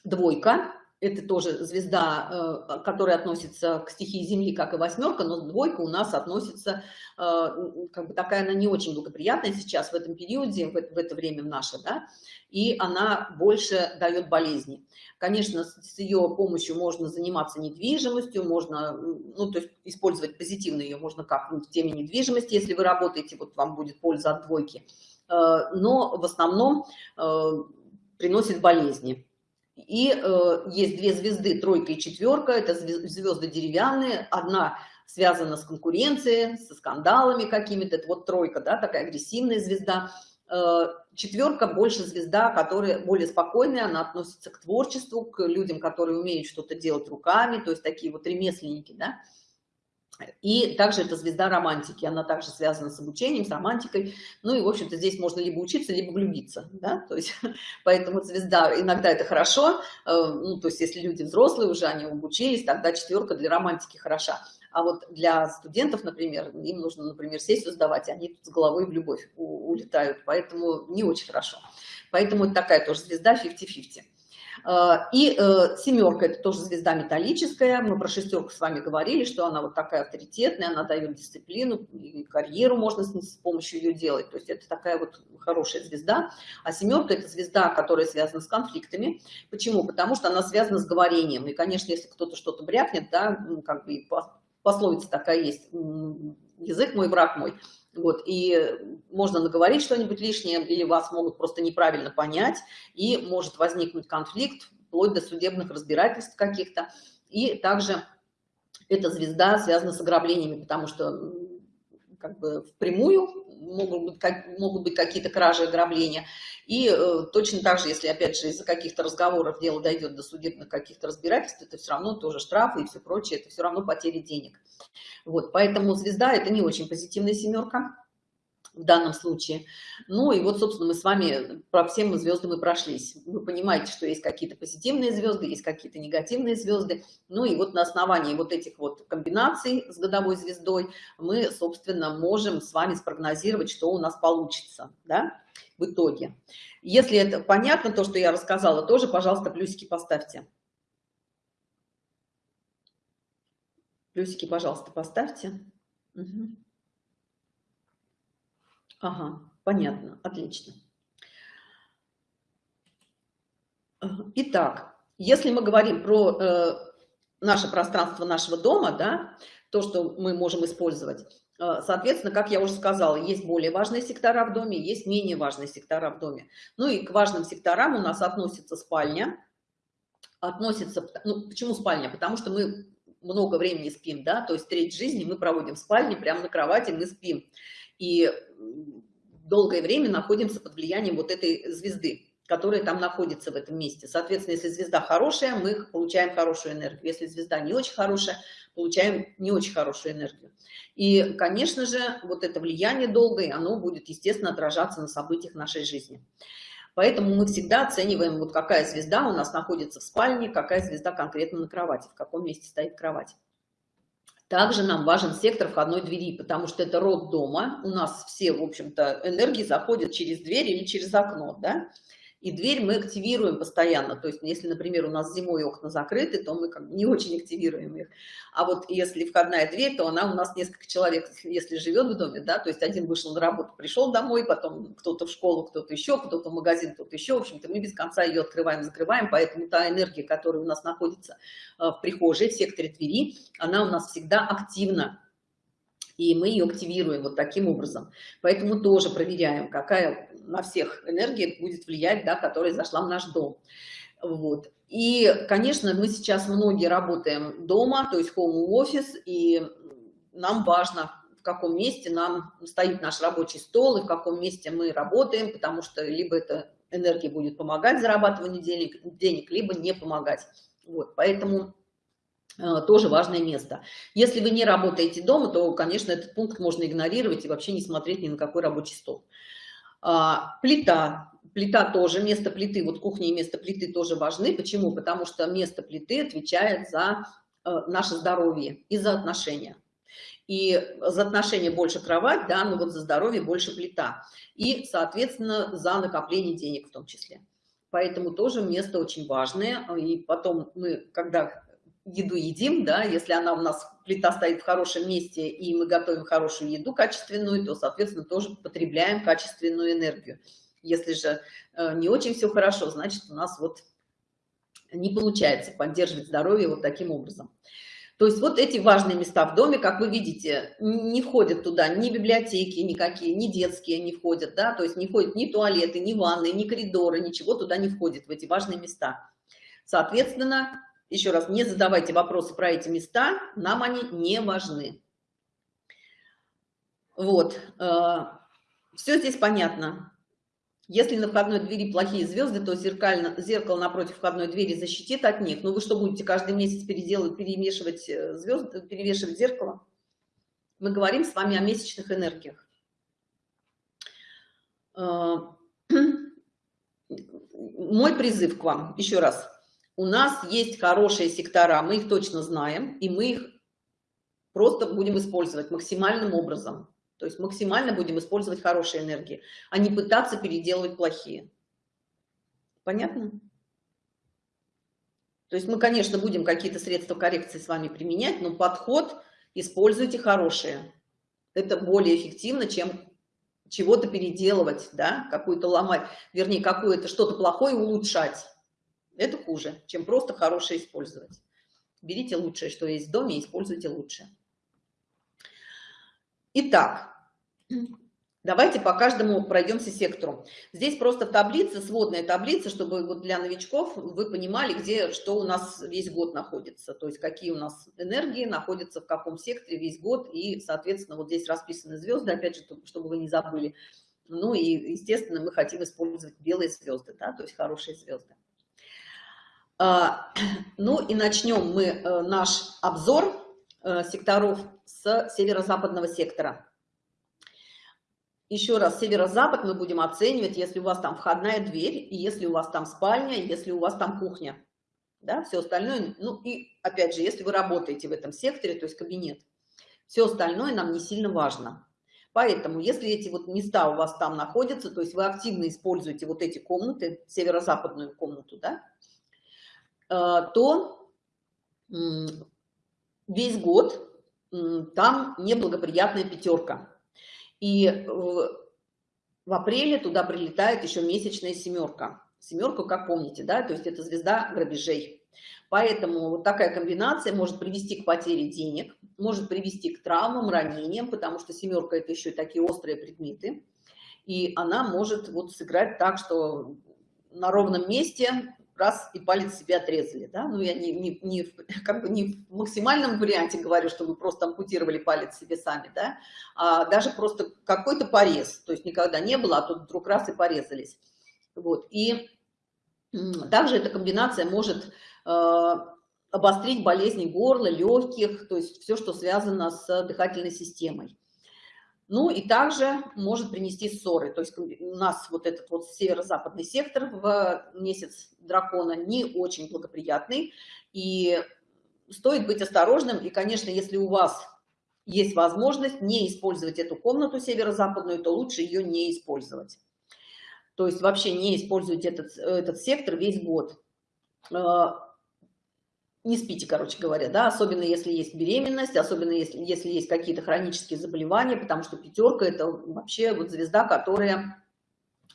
двойка, это тоже звезда, э, которая относится к стихии Земли, как и восьмерка, но двойка у нас относится, э, как бы такая она не очень благоприятная сейчас в этом периоде, в это, время в наше, да, и она больше дает болезни. Конечно, с ее помощью можно заниматься недвижимостью, можно, ну, то есть использовать позитивно ее можно как в теме недвижимости, если вы работаете, вот вам будет польза от двойки, э, но в основном приносит болезни. И э, есть две звезды, тройка и четверка, это звезды деревянные, одна связана с конкуренцией, со скандалами какими-то, это вот тройка, да, такая агрессивная звезда. Э, четверка больше звезда, которая более спокойная, она относится к творчеству, к людям, которые умеют что-то делать руками, то есть такие вот ремесленники, да. И также это звезда романтики, она также связана с обучением, с романтикой. Ну и, в общем-то, здесь можно либо учиться, либо влюбиться, да, то есть, (laughs) поэтому звезда, иногда это хорошо, э, ну, то есть, если люди взрослые уже, они обучились, тогда четверка для романтики хороша. А вот для студентов, например, им нужно, например, сессию сдавать, они тут с головой в любовь улетают, поэтому не очень хорошо. Поэтому это такая тоже звезда 50-50. А, и э, семерка – это тоже звезда металлическая. Мы про шестерку с вами говорили, что она вот такая авторитетная, она дает дисциплину, и карьеру можно с помощью ее делать. То есть это такая вот хорошая звезда. А семерка – это звезда, которая связана с конфликтами. Почему? Потому что она связана с говорением. И, конечно, если кто-то что-то брякнет, да, как бы пословица такая есть, язык мой, враг мой. Вот, и можно наговорить что-нибудь лишнее, или вас могут просто неправильно понять, и может возникнуть конфликт, вплоть до судебных разбирательств каких-то. И также эта звезда связана с ограблениями, потому что как бы впрямую могут быть, как, могут быть какие-то кражи, ограбления. И э, точно так же, если, опять же, из-за каких-то разговоров дело дойдет до судебных каких-то разбирательств, это все равно тоже штрафы и все прочее, это все равно потери денег. Вот, поэтому звезда – это не очень позитивная семерка в данном случае. Ну и вот, собственно, мы с вами про всем звезды мы прошлись. Вы понимаете, что есть какие-то позитивные звезды, есть какие-то негативные звезды. Ну и вот на основании вот этих вот комбинаций с годовой звездой мы, собственно, можем с вами спрогнозировать, что у нас получится, да, в итоге. Если это понятно, то, что я рассказала, тоже, пожалуйста, плюсики поставьте. Плюсики, пожалуйста, поставьте. Угу. Ага, понятно, отлично. Итак, если мы говорим про э, наше пространство нашего дома, да, то, что мы можем использовать, э, соответственно, как я уже сказала, есть более важные сектора в доме, есть менее важные сектора в доме. Ну и к важным секторам у нас относится спальня, относится, ну, почему спальня? Потому что мы много времени спим, да, то есть треть жизни мы проводим в спальне, прямо на кровати мы спим и долгое время находимся под влиянием вот этой звезды, которая там находится в этом месте. Соответственно, если звезда хорошая, мы получаем хорошую энергию. Если звезда не очень хорошая, получаем не очень хорошую энергию. И, конечно же, вот это влияние долгое, оно будет, естественно, отражаться на событиях нашей жизни. Поэтому мы всегда оцениваем, вот какая звезда у нас находится в спальне, какая звезда конкретно на кровати, в каком месте стоит кровать. Также нам важен сектор входной двери, потому что это род дома. У нас все, в общем-то, энергии заходят через дверь или через окно, да? И дверь мы активируем постоянно. То есть, если, например, у нас зимой окна закрыты, то мы как бы не очень активируем их. А вот если входная дверь, то она у нас несколько человек, если живет в доме, да, то есть один вышел на работу, пришел домой, потом кто-то в школу, кто-то еще, кто-то в магазин, кто-то еще. В общем-то, мы без конца ее открываем, закрываем, поэтому та энергия, которая у нас находится э, в прихожей, в секторе двери, она у нас всегда активна и мы ее активируем вот таким образом. Поэтому тоже проверяем, какая на всех энергия будет влиять, да, которая зашла в наш дом. Вот. И, конечно, мы сейчас многие работаем дома, то есть home офис, и нам важно, в каком месте нам стоит наш рабочий стол и в каком месте мы работаем, потому что либо эта энергия будет помогать зарабатыванию денег, денег либо не помогать. Вот, поэтому тоже важное место. Если вы не работаете дома, то, конечно, этот пункт можно игнорировать и вообще не смотреть ни на какой рабочий стол. А, плита. Плита тоже, место плиты, вот кухня и место плиты тоже важны. Почему? Потому что место плиты отвечает за э, наше здоровье и за отношения. И за отношения больше кровать, да, но вот за здоровье больше плита. И, соответственно, за накопление денег в том числе. Поэтому тоже место очень важное. И потом мы, когда еду едим, да, если она у нас, плита стоит в хорошем месте, и мы готовим хорошую еду качественную, то, соответственно, тоже потребляем качественную энергию. Если же э, не очень все хорошо, значит, у нас вот не получается поддерживать здоровье вот таким образом. То есть вот эти важные места в доме, как вы видите, не входят туда ни библиотеки никакие, ни детские не входят, да, то есть не входят ни туалеты, ни ванны, ни коридоры, ничего туда не входит, в эти важные места. Соответственно, еще раз, не задавайте вопросы про эти места, нам они не важны. Вот, э, все здесь понятно. Если на входной двери плохие звезды, то зеркально, зеркало напротив входной двери защитит от них. Ну вы что, будете каждый месяц переделывать, перемешивать э, звезды, перевешивать зеркало? Мы говорим с вами о месячных энергиях. Э, (clears throat) мой призыв к вам, еще раз. У нас есть хорошие сектора, мы их точно знаем, и мы их просто будем использовать максимальным образом. То есть максимально будем использовать хорошие энергии, а не пытаться переделывать плохие. Понятно? То есть мы, конечно, будем какие-то средства коррекции с вами применять, но подход используйте хорошие. Это более эффективно, чем чего-то переделывать, да, какую-то ломать, вернее, какое-то что-то плохое улучшать. Это хуже, чем просто хорошее использовать. Берите лучшее, что есть в доме, и используйте лучшее. Итак, давайте по каждому пройдемся сектору. Здесь просто таблица, сводная таблица, чтобы вот для новичков вы понимали, где что у нас весь год находится. То есть какие у нас энергии находятся в каком секторе весь год. И, соответственно, вот здесь расписаны звезды, опять же, чтобы вы не забыли. Ну и, естественно, мы хотим использовать белые звезды, да, то есть хорошие звезды. А, (clears throat) ну и начнем мы э, наш обзор Э, секторов с северо-западного сектора. Еще раз, северо-запад мы будем оценивать, если у вас там входная дверь, если у вас там спальня, если у вас там кухня. Да, все остальное, ну и опять же, если вы работаете в этом секторе, то есть кабинет, все остальное нам не сильно важно. Поэтому, если эти вот места у вас там находятся, то есть вы активно используете вот эти комнаты, северо-западную комнату, да, то весь год там неблагоприятная пятерка. И в апреле туда прилетает еще месячная семерка. Семерку, как помните, да, то есть это звезда грабежей. Поэтому вот такая комбинация может привести к потере денег, может привести к травмам, ранениям, потому что семерка это еще и такие острые предметы. И она может вот сыграть так, что на ровном месте раз и палец себе отрезали, да, ну я не, не, не, (laughs) как бы не в максимальном варианте говорю, что вы просто ампутировали палец себе сами, да, а даже просто какой-то порез, то есть никогда не было, а тут вдруг раз и порезались, вот, и также эта комбинация может э, обострить болезни горла, легких, то есть все, что связано с дыхательной системой. Ну и также может принести ссоры. То есть у нас вот этот вот северо-западный сектор в месяц дракона не очень благоприятный. И стоит быть осторожным. И, конечно, если у вас есть возможность не использовать эту комнату северо-западную, то лучше ее не использовать. То есть вообще не используйте этот, этот сектор весь год э, не спите, короче говоря, да, особенно если есть беременность, особенно если, если есть какие-то хронические заболевания, потому что пятерка – это вообще вот звезда, которая,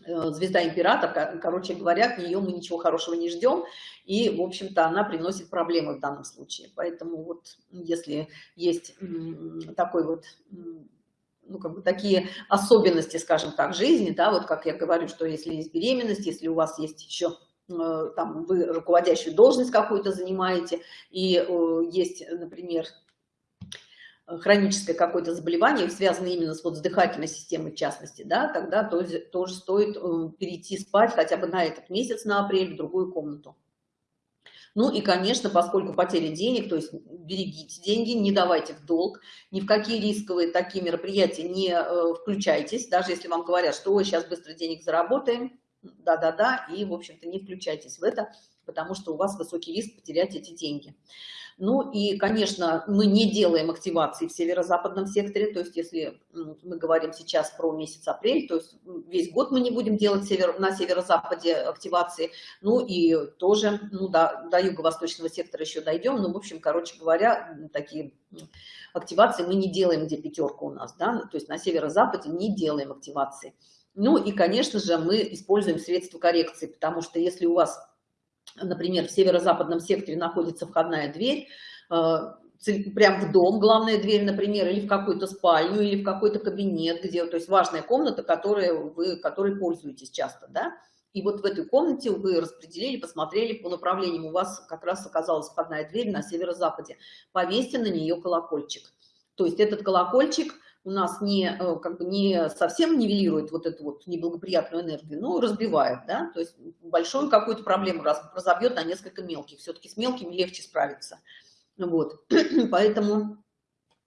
э, звезда император, короче говоря, от нее мы ничего хорошего не ждем, и, в общем-то, она приносит проблемы в данном случае. Поэтому вот если есть такой вот ну, как бы такие особенности, скажем так, жизни, да, вот как я говорю, что если есть беременность, если у вас есть еще там вы руководящую должность какую-то занимаете, и э, есть, например, хроническое какое-то заболевание, связанное именно с, вот, дыхательной системой в частности, да, тогда тоже, тоже стоит э, перейти спать хотя бы на этот месяц, на апрель, в другую комнату. Ну и, конечно, поскольку потеря денег, то есть берегите деньги, не давайте в долг, ни в какие рисковые такие мероприятия не включайтесь, даже если вам говорят, что сейчас быстро денег заработаем, да-да-да, и, в общем-то, не включайтесь в это, потому что у вас высокий риск потерять эти деньги. Ну и, конечно, мы не делаем активации в северо-западном секторе, то есть если мы говорим сейчас про месяц апрель, то есть весь год мы не будем делать север, на северо-западе активации, ну и тоже ну, да, до юго-восточного сектора еще дойдем, ну, в общем, короче говоря, такие активации мы не делаем, где пятерка у нас, да, то есть на северо-западе не делаем активации. Ну и, конечно же, мы используем средства коррекции, потому что если у вас например, в северо-западном секторе находится входная дверь, э, прям в дом, главная дверь, например, или в какую-то спальню, или в какой-то кабинет, где, то есть важная комната, которой вы, которой пользуетесь часто, да, и вот в этой комнате вы распределили, посмотрели по направлениям, у вас как раз оказалась входная дверь на северо-западе, повесьте на нее колокольчик. То есть этот колокольчик у нас не, э, как бы не совсем нивелирует вот эту вот неблагоприятную энергию, но разбивает, да, то есть большую какую-то проблему разобьет на несколько мелких. Все-таки с мелкими легче справиться. Вот, (clears throat) поэтому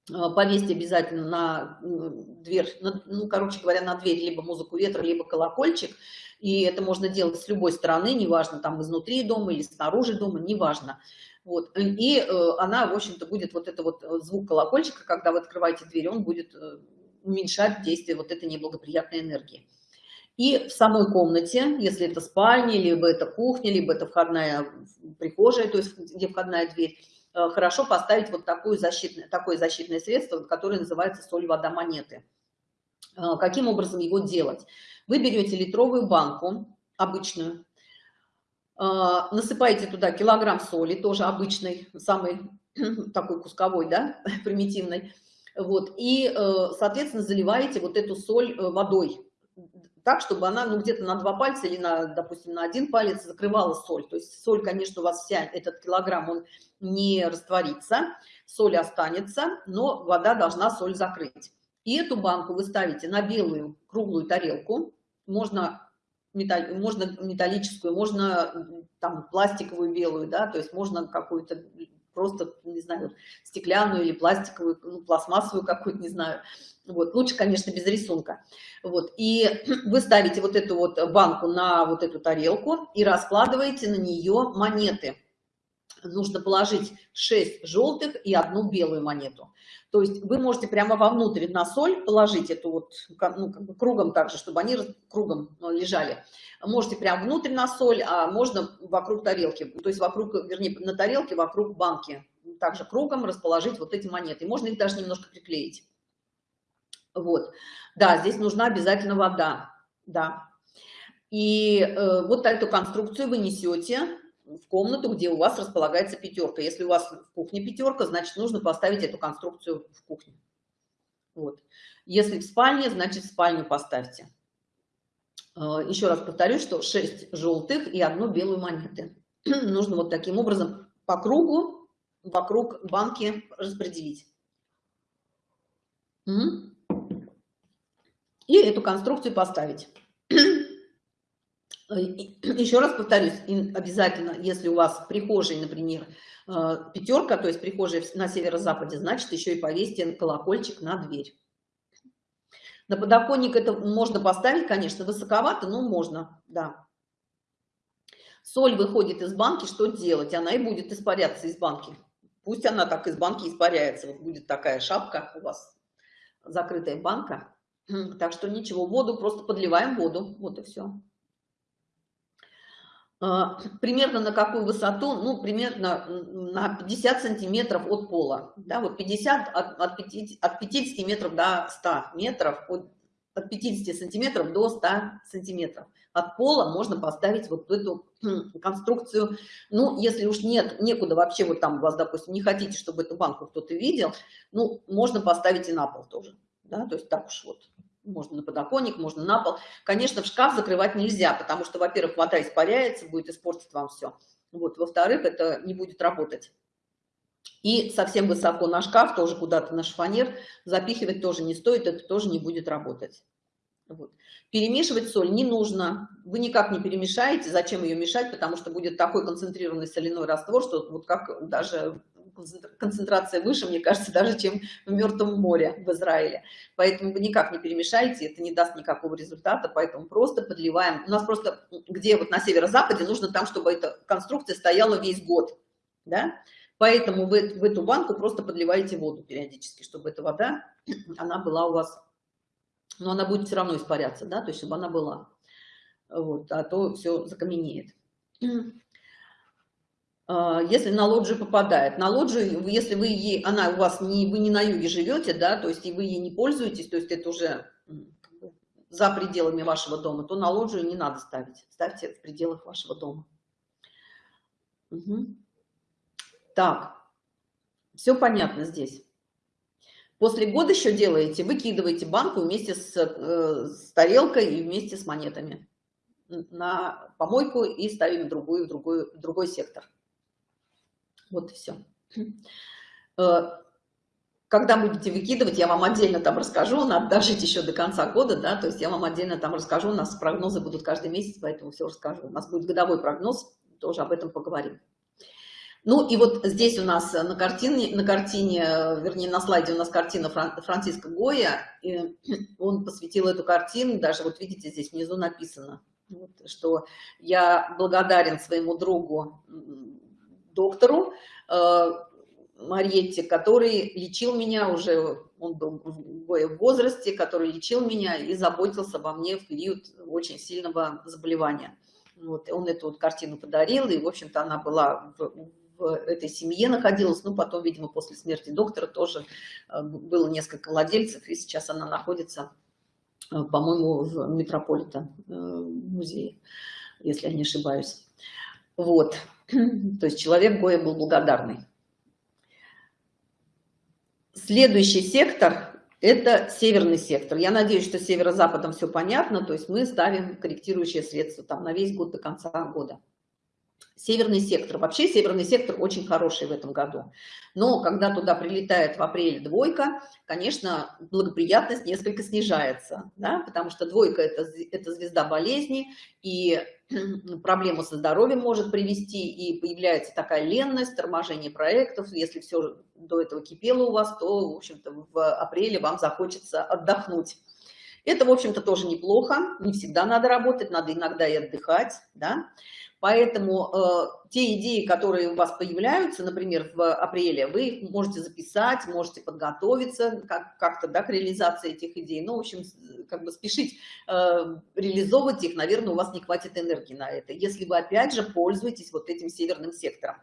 э, повесьте обязательно на дверь, ну, короче говоря, на дверь либо музыку ветра, либо колокольчик, и это можно делать с любой стороны, неважно, там изнутри дома или снаружи дома, неважно. Вот. И э, она, в общем-то, будет вот это вот э, звук колокольчика, когда вы открываете дверь, он будет э, уменьшать действие вот этой неблагоприятной энергии. И в самой комнате, если это спальня, либо это кухня, либо это входная прихожая, то есть где входная дверь, хорошо поставить вот такое защитное, такое защитное средство, которое называется соль, вода, монеты. Каким образом его делать? Вы берете литровую банку, обычную, насыпаете туда килограмм соли, тоже обычной, самый (clears throat) такой кусковой, да, (laughs) примитивной, вот, и, э, соответственно, заливаете вот эту соль э, водой, так, чтобы она, ну, где-то на два пальца или на, допустим, на один палец закрывала соль. То есть соль, конечно, у вас вся, этот килограмм, он не растворится, соль останется, но вода должна соль закрыть. И эту банку вы ставите на белую круглую тарелку, можно металл, можно металлическую, можно там пластиковую белую, да, то есть можно какую-то просто, не знаю, стеклянную или пластиковую, ну, пластмассовую какую-то, не знаю. Вот, лучше, конечно, без рисунка. Вот, и (clears throat) вы ставите вот эту вот банку на вот эту тарелку и раскладываете на нее монеты нужно положить 6 желтых и одну белую монету. То есть вы можете прямо вовнутрь на соль положить эту вот, ну, как бы кругом также, чтобы они кругом э, лежали. Можете прямо внутрь на соль, а можно вокруг тарелки, то есть вокруг, вернее, на тарелке вокруг банки. Также кругом расположить вот эти монеты. Можно их даже немножко приклеить. Вот. Да, здесь нужна обязательно вода. Да. И э, вот эту конструкцию вы несете в комнату, где у вас располагается пятерка. Если у вас в кухне пятерка, значит, нужно поставить эту конструкцию в кухне. Вот. Если в спальне, значит, в спальню поставьте. А, еще раз повторю, что 6 желтых и одну белую монеты. (clears throat) нужно вот таким образом по кругу вокруг банки распределить. И эту конструкцию поставить. (clears throat) Э, (clears throat) еще раз повторюсь, обязательно, если у вас в прихожей, например, э, пятерка, то есть прихожая на северо-западе, значит, еще и повесьте колокольчик на дверь. На подоконник это можно поставить, конечно, высоковато, но можно, да. Соль выходит из банки, что делать? Она и будет испаряться из банки. Пусть она так из банки испаряется. Вот будет такая шапка у вас, закрытая банка. (clears throat) Так что ничего, воду просто подливаем воду. Вот и все. А, примерно на какую высоту? Ну, примерно на 50 сантиметров от пола. Да, вот 50 от, от, 50, от 50 метров до 100 метров, от, от 50 сантиметров до 100 сантиметров. От пола можно поставить вот эту конструкцию. Ну, если уж нет, некуда вообще, вот там вас, допустим, не хотите, чтобы эту банку кто-то видел, ну, можно поставить и на пол тоже. Да, то есть так уж вот можно на подоконник, можно на пол. Конечно, в шкаф закрывать нельзя, потому что, во-первых, вода испаряется, будет испортить вам все. Вот, во-вторых, это не будет работать. И совсем высоко на шкаф, тоже куда-то на шифонер, запихивать тоже не стоит, это тоже не будет работать. Вот. Перемешивать соль не нужно. Вы никак не перемешаете. Зачем ее мешать? Потому что будет такой концентрированный соляной раствор, что вот как даже концентрация выше, мне кажется, даже чем в Мертвом море в Израиле. Поэтому вы никак не перемешаете, это не даст никакого результата, поэтому просто подливаем. У нас просто, где вот на северо-западе, нужно там, чтобы эта конструкция стояла весь год, да? Поэтому вы в эту банку просто подливаете воду периодически, чтобы эта вода, (clears throat) она была у вас, но она будет все равно испаряться, да, то есть чтобы она была. Вот, а то все закаменеет. А, если на лоджию попадает. На лоджию, если вы ей, она у вас не, вы не на юге живете, да, то есть и вы ей не пользуетесь, то есть это уже за пределами вашего дома, то на лоджию не надо ставить. Ставьте в пределах вашего дома. Угу. Так, все понятно здесь. После года еще делаете, выкидываете банку вместе с, э, с тарелкой и вместе с монетами на помойку и ставим другую, другую, другой сектор. Вот и все. Э, когда будете выкидывать, я вам отдельно там расскажу, надо дожить еще до конца года, да, то есть я вам отдельно там расскажу, у нас прогнозы будут каждый месяц, поэтому все расскажу. У нас будет годовой прогноз, тоже об этом поговорим. Ну и вот здесь у нас на картине, на картине, вернее на слайде у нас картина Фран, Франциска Гоя, и (clears throat) он посвятил эту картину, даже вот видите, здесь внизу написано, вот, что я благодарен своему другу, доктору э, Мариетте, который лечил меня уже, он был в возрасте, который лечил меня и заботился обо мне в период очень сильного заболевания. Вот, он эту вот картину подарил, и, в общем-то, она была в, в этой семье находилась, ну, потом, видимо, после смерти доктора тоже э, было несколько владельцев, и сейчас она находится, э, по-моему, в Метрополита э, музее, если я не ошибаюсь. Вот, (clears throat) то есть человек Гоя был благодарный. Следующий сектор – это северный сектор. Я надеюсь, что северо-западом все понятно, то есть мы ставим корректирующие средства там на весь год до конца года. Северный сектор. Вообще северный сектор очень хороший в этом году. Но когда туда прилетает в апреле двойка, конечно, благоприятность несколько снижается, да? потому что двойка это, – это звезда болезни, и проблему со здоровьем может привести, и появляется такая ленность, торможение проектов. Если все до этого кипело у вас, то, в общем-то, в апреле вам захочется отдохнуть. Это, в общем-то, тоже неплохо. Не всегда надо работать, надо иногда и отдыхать, да. Поэтому э, те идеи, которые у вас появляются, например, в апреле, вы их можете записать, можете подготовиться как-то как да, к реализации этих идей. Ну, в общем, как бы спешить э, реализовывать их, наверное, у вас не хватит энергии на это. Если вы, опять же, пользуетесь вот этим северным сектором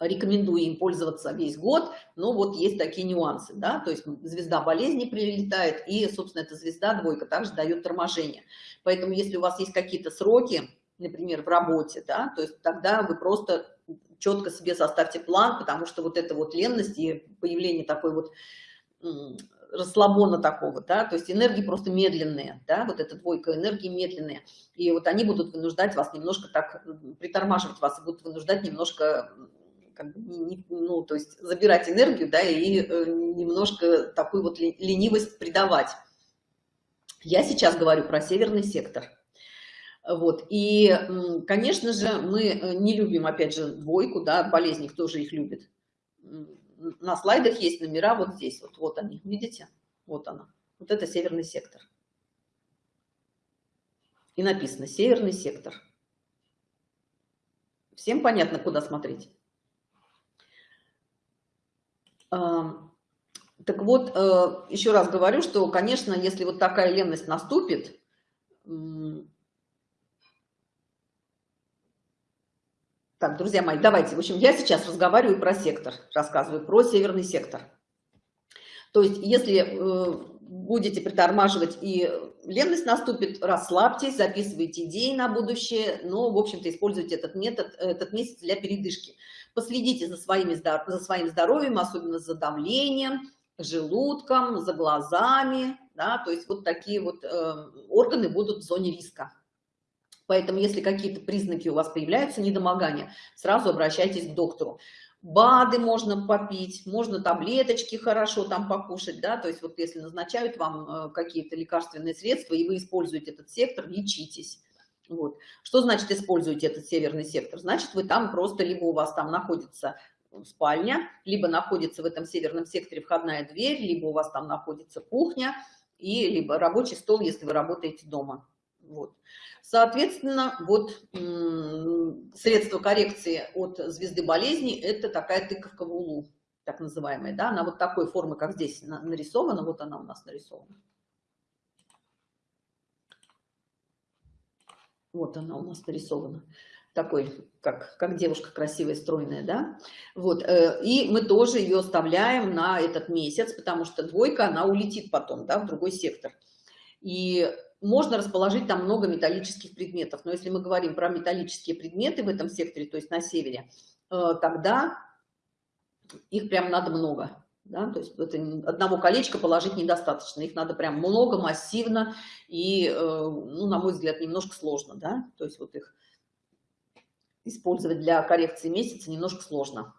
рекомендую им пользоваться весь год, но вот есть такие нюансы, да, то есть звезда болезни прилетает, и, собственно, эта звезда двойка также дает торможение. Поэтому, если у вас есть какие-то сроки, например, в работе, да, то есть тогда вы просто четко себе составьте план, потому что вот эта вот ленность и появление такой вот расслабона такого, да, то есть энергии просто медленные, да, вот эта двойка энергии медленные, и вот они будут вынуждать вас немножко так, притормаживать вас, и будут вынуждать немножко, как бы, не, ну, то есть забирать энергию, да, и э, немножко такую вот ленивость придавать. Я сейчас говорю про северный сектор. Вот. И, конечно же, мы э, не любим, опять же, двойку, да, болезни, кто же их любит. На слайдах есть номера вот здесь, вот, вот они, видите? Вот она. Вот это северный сектор. И написано «Северный сектор». Всем понятно, куда смотреть? Так вот, э, еще раз говорю, что, конечно, если вот такая ленность наступит, Так, друзья мои, давайте. В общем, я сейчас разговариваю про сектор, рассказываю про северный сектор. То есть, если э, будете притормаживать и ленность наступит, расслабьтесь, записывайте идеи на будущее, но, в общем-то, используйте этот метод, этот месяц для передышки. Последите за, своими, за своим здоровьем, особенно за давлением, желудком, за глазами, да, то есть вот такие вот э, органы будут в зоне риска. Поэтому, если какие-то признаки у вас появляются, недомогания, сразу обращайтесь к доктору. БАДы можно попить, можно таблеточки хорошо там покушать, да, то есть вот если назначают вам э, какие-то лекарственные средства, и вы используете этот сектор, лечитесь. Вот. Что значит используете этот северный сектор? Значит, вы там просто, либо у вас там находится спальня, либо находится в этом северном секторе входная дверь, либо у вас там находится кухня, и либо рабочий стол, если вы работаете дома. Вот. Соответственно, вот средство коррекции от звезды болезни – это такая тыковка в улу, так называемая. Да? Она вот такой формы, как здесь нарисована, вот она у нас нарисована. Вот она у нас нарисована такой, как, как девушка красивая, стройная, да, вот, э, и мы тоже ее оставляем на этот месяц, потому что двойка, она улетит потом, да, в другой сектор. И можно расположить там много металлических предметов, но если мы говорим про металлические предметы в этом секторе, то есть на севере, э, тогда их прям надо много, да, то есть это одного колечка положить недостаточно, их надо прям много, массивно и, э, ну, на мой взгляд, немножко сложно, да, то есть вот их использовать для коррекции месяца немножко сложно.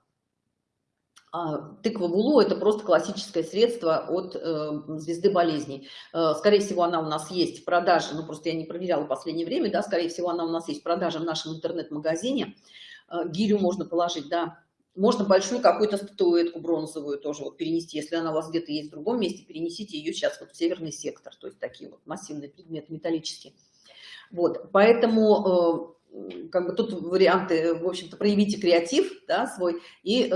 А тыква Вулу – это просто классическое средство от э, звезды болезней. Э, скорее всего, она у нас есть в продаже, ну просто я не проверяла в последнее время, да, скорее всего, она у нас есть в продаже в нашем интернет-магазине. Э, гирю можно положить, да, можно большую какую-то статуэтку бронзовую тоже вот перенести, если она у вас где-то есть в другом месте, перенесите ее сейчас вот в северный сектор, то есть такие вот массивные предметы металлические. Вот, поэтому как бы тут варианты, в общем-то, проявите креатив, да, свой, и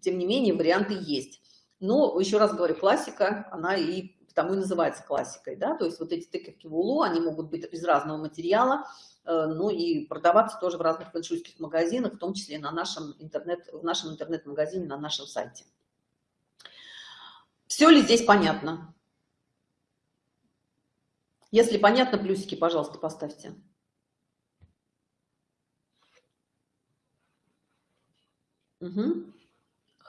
тем не менее варианты есть. Но, еще раз говорю, классика, она и потому и называется классикой, да, то есть вот эти тыковки в улу, они могут быть из разного материала, э, ну и продаваться тоже в разных фэншуйских магазинах, в том числе на нашем интернет, в нашем интернет-магазине, на нашем сайте. Все ли здесь понятно? Если понятно, плюсики, пожалуйста, поставьте. Угу.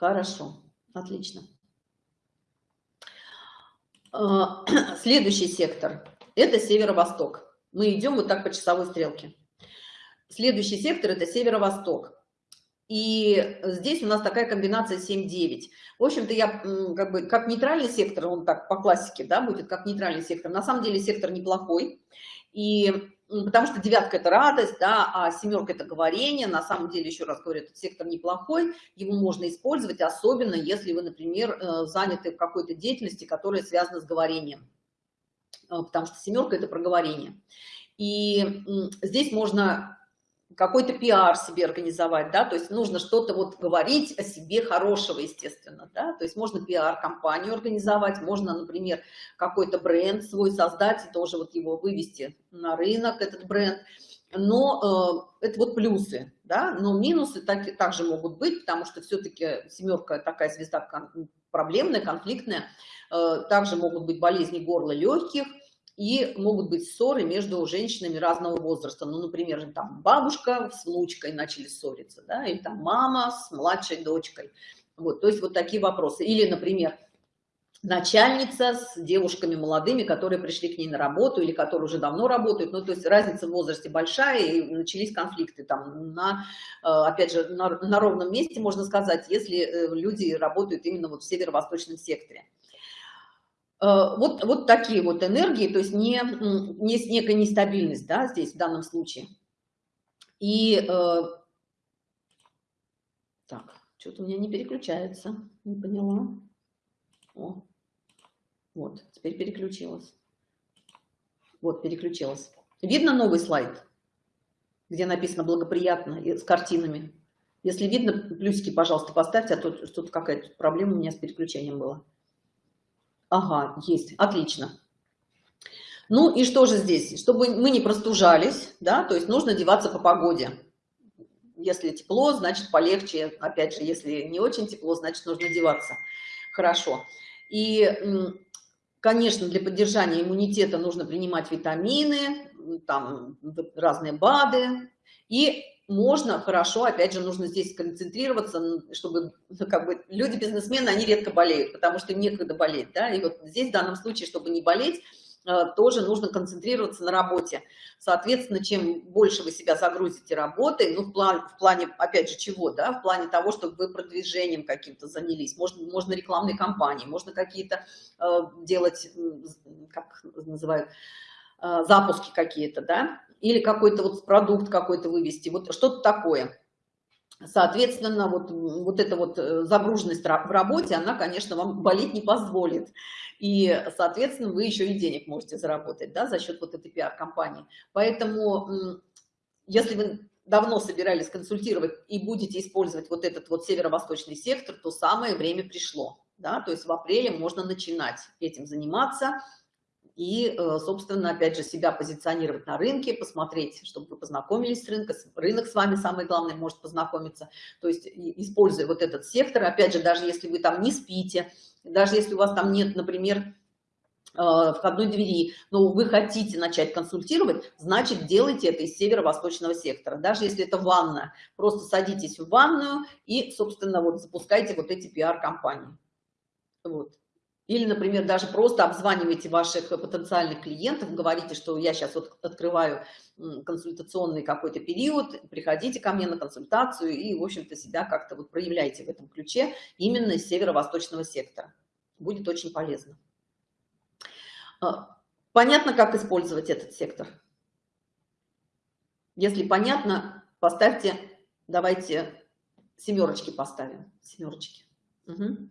Хорошо, отлично. А, (clears throat) следующий сектор – это северо-восток. Мы идем вот так по часовой стрелке. Следующий сектор – это северо-восток. И здесь у нас такая комбинация 7-9. В общем-то, я как бы как нейтральный сектор, он так по классике, да, будет как нейтральный сектор. На самом деле сектор неплохой. И потому что девятка это радость, да, а семерка это говорение. На самом деле, еще раз говорю, этот сектор неплохой, его можно использовать, особенно если вы, например, э, заняты в какой-то деятельности, которая связана с говорением, э, потому что семерка это проговорение. И здесь можно какой-то пиар себе организовать, да, то есть нужно что-то вот говорить о себе хорошего, естественно, да, то есть можно пиар-компанию организовать, можно, например, какой-то бренд свой создать и тоже вот его вывести на рынок, этот бренд, но э, это вот плюсы, да, но минусы так, также могут быть, потому что все-таки семерка такая звезда проблемная, конфликтная, э, также могут быть болезни горла легких, и могут быть ссоры между женщинами разного возраста. Ну, например, там бабушка с внучкой начали ссориться, да, или там мама с младшей дочкой. Вот, то есть вот такие вопросы. Или, например, начальница с девушками молодыми, которые пришли к ней на работу или которые уже давно работают. Ну, то есть разница в возрасте большая, и начались конфликты там на, э, опять же, на, на ровном месте, можно сказать, если э, люди работают именно вот в северо-восточном секторе. Э, вот, вот такие вот энергии, то есть не, не некая нестабильность, да, здесь в данном случае. И э, так, что-то у меня не переключается, не поняла. О, вот, теперь переключилась. Вот, переключилась. Видно новый слайд, где написано благоприятно с картинами? Если видно, плюсики, пожалуйста, поставьте, а то что-то какая-то проблема у меня с переключением была. Ага, есть, отлично. Ну и что же здесь? Чтобы мы не простужались, да, то есть нужно одеваться по погоде. Если тепло, значит полегче. Опять же, если не очень тепло, значит нужно одеваться. Хорошо. И, конечно, для поддержания иммунитета нужно принимать витамины, там разные БАДы. И можно хорошо, опять же, нужно здесь концентрироваться, чтобы, ну, как бы, люди-бизнесмены, они редко болеют, потому что им некогда болеть, да, и вот здесь в данном случае, чтобы не болеть, э, тоже нужно концентрироваться на работе. Соответственно, чем больше вы себя загрузите работой, ну, в, план, в плане, опять же, чего, да, в плане того, чтобы вы продвижением каким-то занялись, можно, можно рекламной кампании, можно какие-то э, делать, как называют, э, запуски какие-то, да, или какой-то вот продукт какой-то вывести, вот что-то такое. Соответственно, вот, вот эта вот э, загруженность в работе, она, конечно, вам болеть не позволит. И, соответственно, вы еще и денег можете заработать, да, за счет вот этой пиар-компании. Поэтому, если вы давно собирались консультировать и будете использовать вот этот вот северо-восточный сектор, то самое время пришло, да, то есть в апреле можно начинать этим заниматься, и, э, собственно, опять же, себя позиционировать на рынке, посмотреть, чтобы вы познакомились с рынком, рынок с вами, самое главное, может познакомиться, то есть используя вот этот сектор, опять же, даже если вы там не спите, даже если у вас там нет, например, э, входной двери, но вы хотите начать консультировать, значит, делайте это из северо-восточного сектора. Даже если это ванна, просто садитесь в ванную и, собственно, вот запускайте вот эти пиар-компании. Вот. Или, например, даже просто обзванивайте ваших потенциальных клиентов, говорите, что я сейчас вот открываю консультационный какой-то период, приходите ко мне на консультацию и, в общем-то, себя как-то вот проявляйте в этом ключе именно из северо-восточного сектора. Будет очень полезно. А, понятно, как использовать этот сектор? Если понятно, поставьте, давайте семерочки поставим, семерочки. Угу.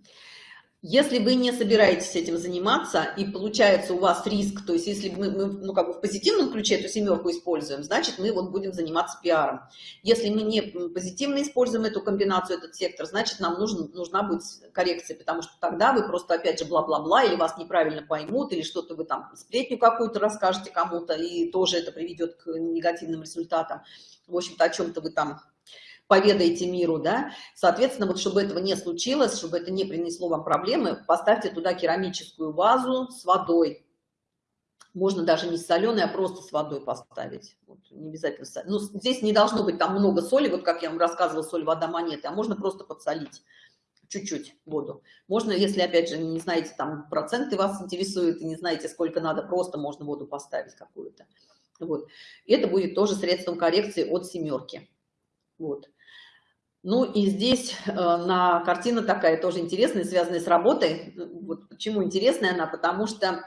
Если вы не собираетесь этим заниматься, и получается у вас риск, то есть если мы, мы ну, как бы в позитивном ключе эту семерку используем, значит, мы вот будем заниматься пиаром. Если мы не позитивно используем эту комбинацию, этот сектор, значит, нам нужен, нужна будет коррекция, потому что тогда вы просто, опять же, бла-бла-бла, или вас неправильно поймут, или что-то вы там, сплетню какую-то расскажете кому-то, и тоже это приведет к негативным результатам. В общем-то, о чем-то вы там поведайте миру, да, соответственно, вот чтобы этого не случилось, чтобы это не принесло вам проблемы, поставьте туда керамическую вазу с водой, можно даже не с соленой, а просто с водой поставить. Вот, не обязательно. Ну, здесь не должно быть там много соли, вот как я вам рассказывала, соль, вода, монеты, а можно просто подсолить чуть-чуть воду. Можно, если, опять же, не знаете, там проценты вас интересуют, и не знаете, сколько надо, просто можно воду поставить какую-то. Вот. И это будет тоже средством коррекции от семерки. Вот. Ну и здесь э, на картина такая тоже интересная, связанная с работой. Вот почему интересная она? Потому что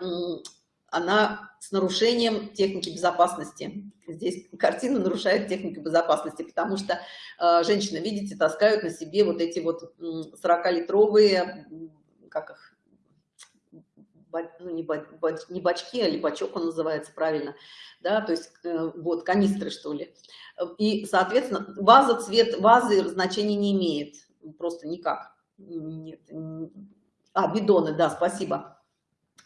она с нарушением техники безопасности. Здесь картина нарушает технику безопасности, потому что э, женщины, видите, таскают на себе вот эти вот 40-литровые, как их, ну, не, бач, не бачки, а бачок он называется правильно, да, то есть э, вот канистры, что ли. И, соответственно, ваза, цвет вазы значения не имеет, просто никак. Нет. А, бидоны, да, спасибо.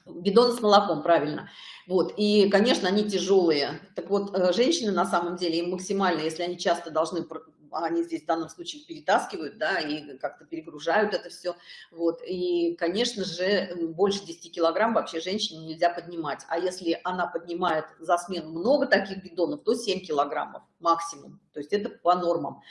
Бидоны с молоком, правильно. Вот, и, конечно, они тяжелые. Так вот, э, женщины на самом деле, им максимально, если они часто должны они здесь в данном случае перетаскивают, да, и как-то перегружают это все, вот, и, конечно же, больше 10 килограмм вообще женщине нельзя поднимать, а если она поднимает за смену много таких бидонов, то 7 килограммов максимум, то есть это по нормам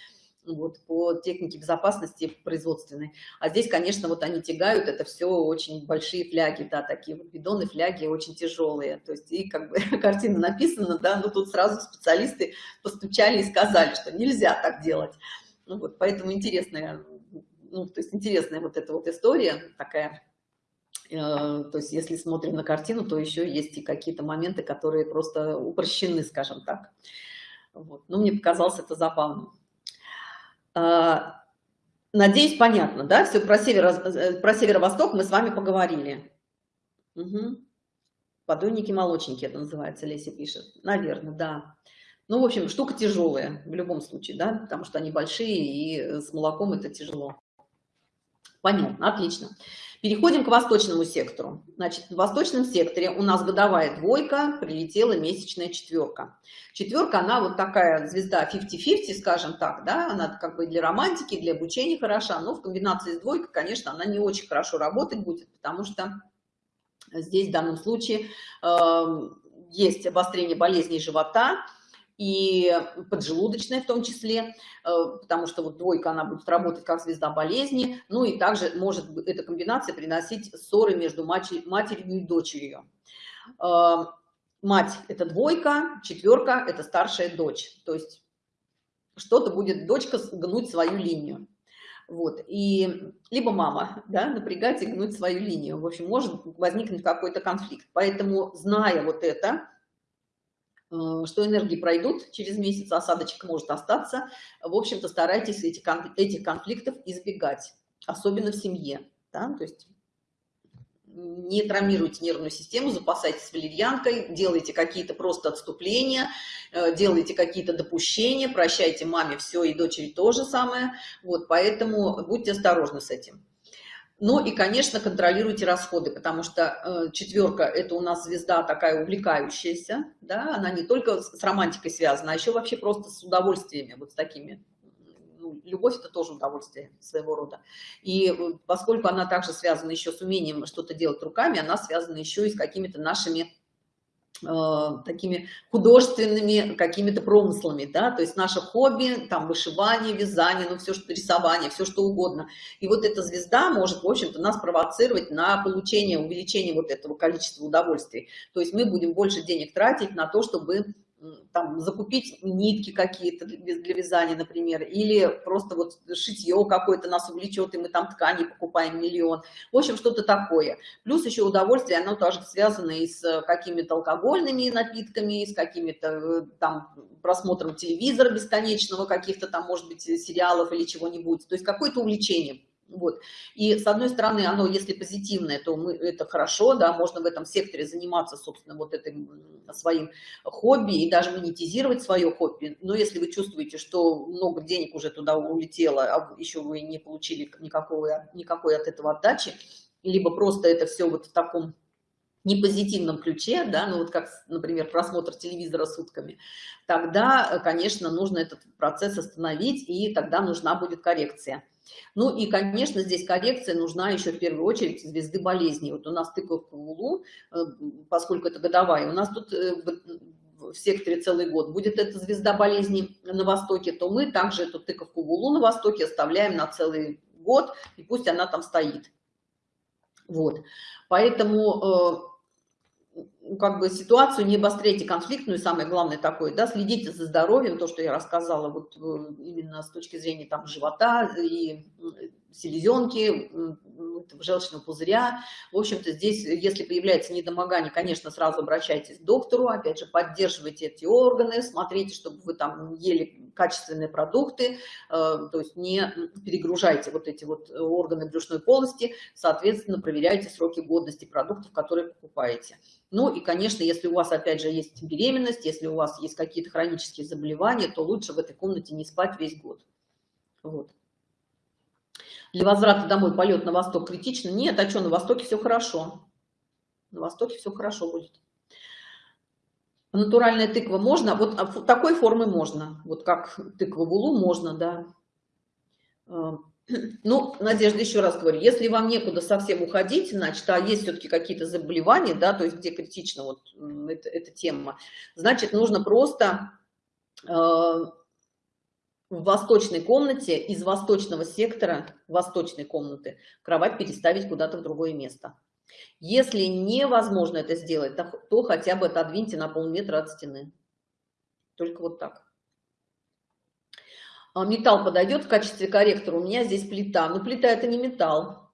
вот, по технике безопасности производственной. А здесь, конечно, вот они тягают, это все очень большие фляги, да, такие вот бидоны, фляги очень тяжелые. То есть и как бы (laughs) картина написана, да, но тут сразу специалисты постучали и сказали, что нельзя так делать. Ну, вот, поэтому интересная, ну, то есть интересная вот эта вот история такая. Э, то есть если смотрим на картину, то еще есть и какие-то моменты, которые просто упрощены, скажем так. Вот. Ну, мне показалось это забавным. А, надеюсь, понятно, да? Все про, северо, э, северо-восток мы с вами поговорили. Угу. Подойники-молочники это называется, Леся пишет. Наверное, да. Ну, в общем, штука тяжелая в любом случае, да, потому что они большие, и с молоком это тяжело. Понятно, отлично. Переходим к восточному сектору. Значит, в восточном секторе у нас годовая двойка, прилетела месячная четверка. Четверка, она вот такая звезда 50-50, скажем так, да, она как бы для романтики, для обучения хороша, но в комбинации с двойкой, конечно, она не очень хорошо работать будет, потому что здесь в данном случае э, есть обострение болезней живота, и поджелудочная в том числе, э, потому что вот двойка, она будет работать как звезда болезни, ну и также может эта комбинация приносить ссоры между матерью и дочерью. Э, мать – это двойка, четверка – это старшая дочь, то есть что-то будет дочка гнуть свою линию. Вот, и либо мама, да, напрягать и гнуть свою линию. В общем, может возникнуть какой-то конфликт. Поэтому, зная вот это, что энергии пройдут через месяц, осадочек может остаться. В общем-то, старайтесь этих, этих конфликтов избегать, особенно в семье. Да? То есть не травмируйте нервную систему, запасайтесь валерьянкой, делайте какие-то просто отступления, э, делайте какие-то допущения, прощайте маме все и дочери то же самое. Вот, поэтому будьте осторожны с этим. Ну и, конечно, контролируйте расходы, потому что э, четверка – это у нас звезда такая увлекающаяся, да, она не только с романтикой связана, а еще вообще просто с удовольствиями, вот с такими. Ну, любовь – это тоже удовольствие своего рода. И э, поскольку она также связана еще с умением что-то делать руками, она связана еще и с какими-то нашими такими художественными какими-то промыслами, да, то есть наше хобби, там, вышивание, вязание, ну, все, что рисование, все, что угодно. И вот эта звезда может, в общем-то, нас провоцировать на получение, увеличение вот этого количества удовольствий. То есть мы будем больше денег тратить на то, чтобы там закупить нитки какие-то для вязания, например, или просто вот шитье какое-то нас увлечет, и мы там ткани покупаем миллион. В общем, что-то такое. Плюс еще удовольствие, оно тоже связано и с какими-то алкогольными напитками, и с какими-то э, там просмотром телевизора бесконечного, каких-то там, может быть, сериалов или чего-нибудь. То есть какое-то увлечение. Вот. И с одной стороны, оно, если позитивное, то мы, это хорошо, да, можно в этом секторе заниматься, собственно, вот этим своим хобби и даже монетизировать свое хобби. Но если вы чувствуете, что много денег уже туда улетело, а еще вы не получили никакой, никакой от этого отдачи, либо просто это все вот в таком непозитивном ключе, да, ну вот как, например, просмотр телевизора сутками, тогда, конечно, нужно этот процесс остановить, и тогда нужна будет коррекция. Ну и, конечно, здесь коррекция нужна еще в первую очередь звезды болезней. Вот у нас тыковка в Улу, э, поскольку это годовая, у нас тут э, в секторе целый год будет эта звезда болезней на востоке, то мы также эту тыковку в Улу на востоке оставляем на целый год, и пусть она там стоит. Вот. Поэтому э, как бы ситуацию не обостряйте конфликтную, самое главное такое, да, следите за здоровьем, то, что я рассказала, вот э, именно с точки зрения там живота и селезенки, желчного пузыря. В общем-то, здесь, если появляется недомогание, конечно, сразу обращайтесь к доктору, опять же, поддерживайте эти органы, смотрите, чтобы вы там ели качественные продукты, э, то есть не перегружайте вот эти вот органы брюшной полости, соответственно, проверяйте сроки годности продуктов, которые покупаете. Ну и, конечно, если у вас, опять же, есть беременность, если у вас есть какие-то хронические заболевания, то лучше в этой комнате не спать весь год. Вот. Для возврата домой полет на восток критично? Нет, а что, на востоке все хорошо. На востоке все хорошо будет. Натуральная тыква можно? Вот а такой формы можно. Вот как тыква в улу можно, да. А, (clears throat) ну, Надежда, еще раз говорю, если вам некуда совсем уходить, значит, а есть все-таки какие-то заболевания, да, то есть где критично вот эта, эта тема, значит, нужно просто а, в восточной комнате из восточного сектора восточной комнаты кровать переставить куда-то в другое место. Если невозможно это сделать, то, то хотя бы отодвиньте на полметра от стены. Только вот так. А металл подойдет в качестве корректора. У меня здесь плита. Но плита это не металл.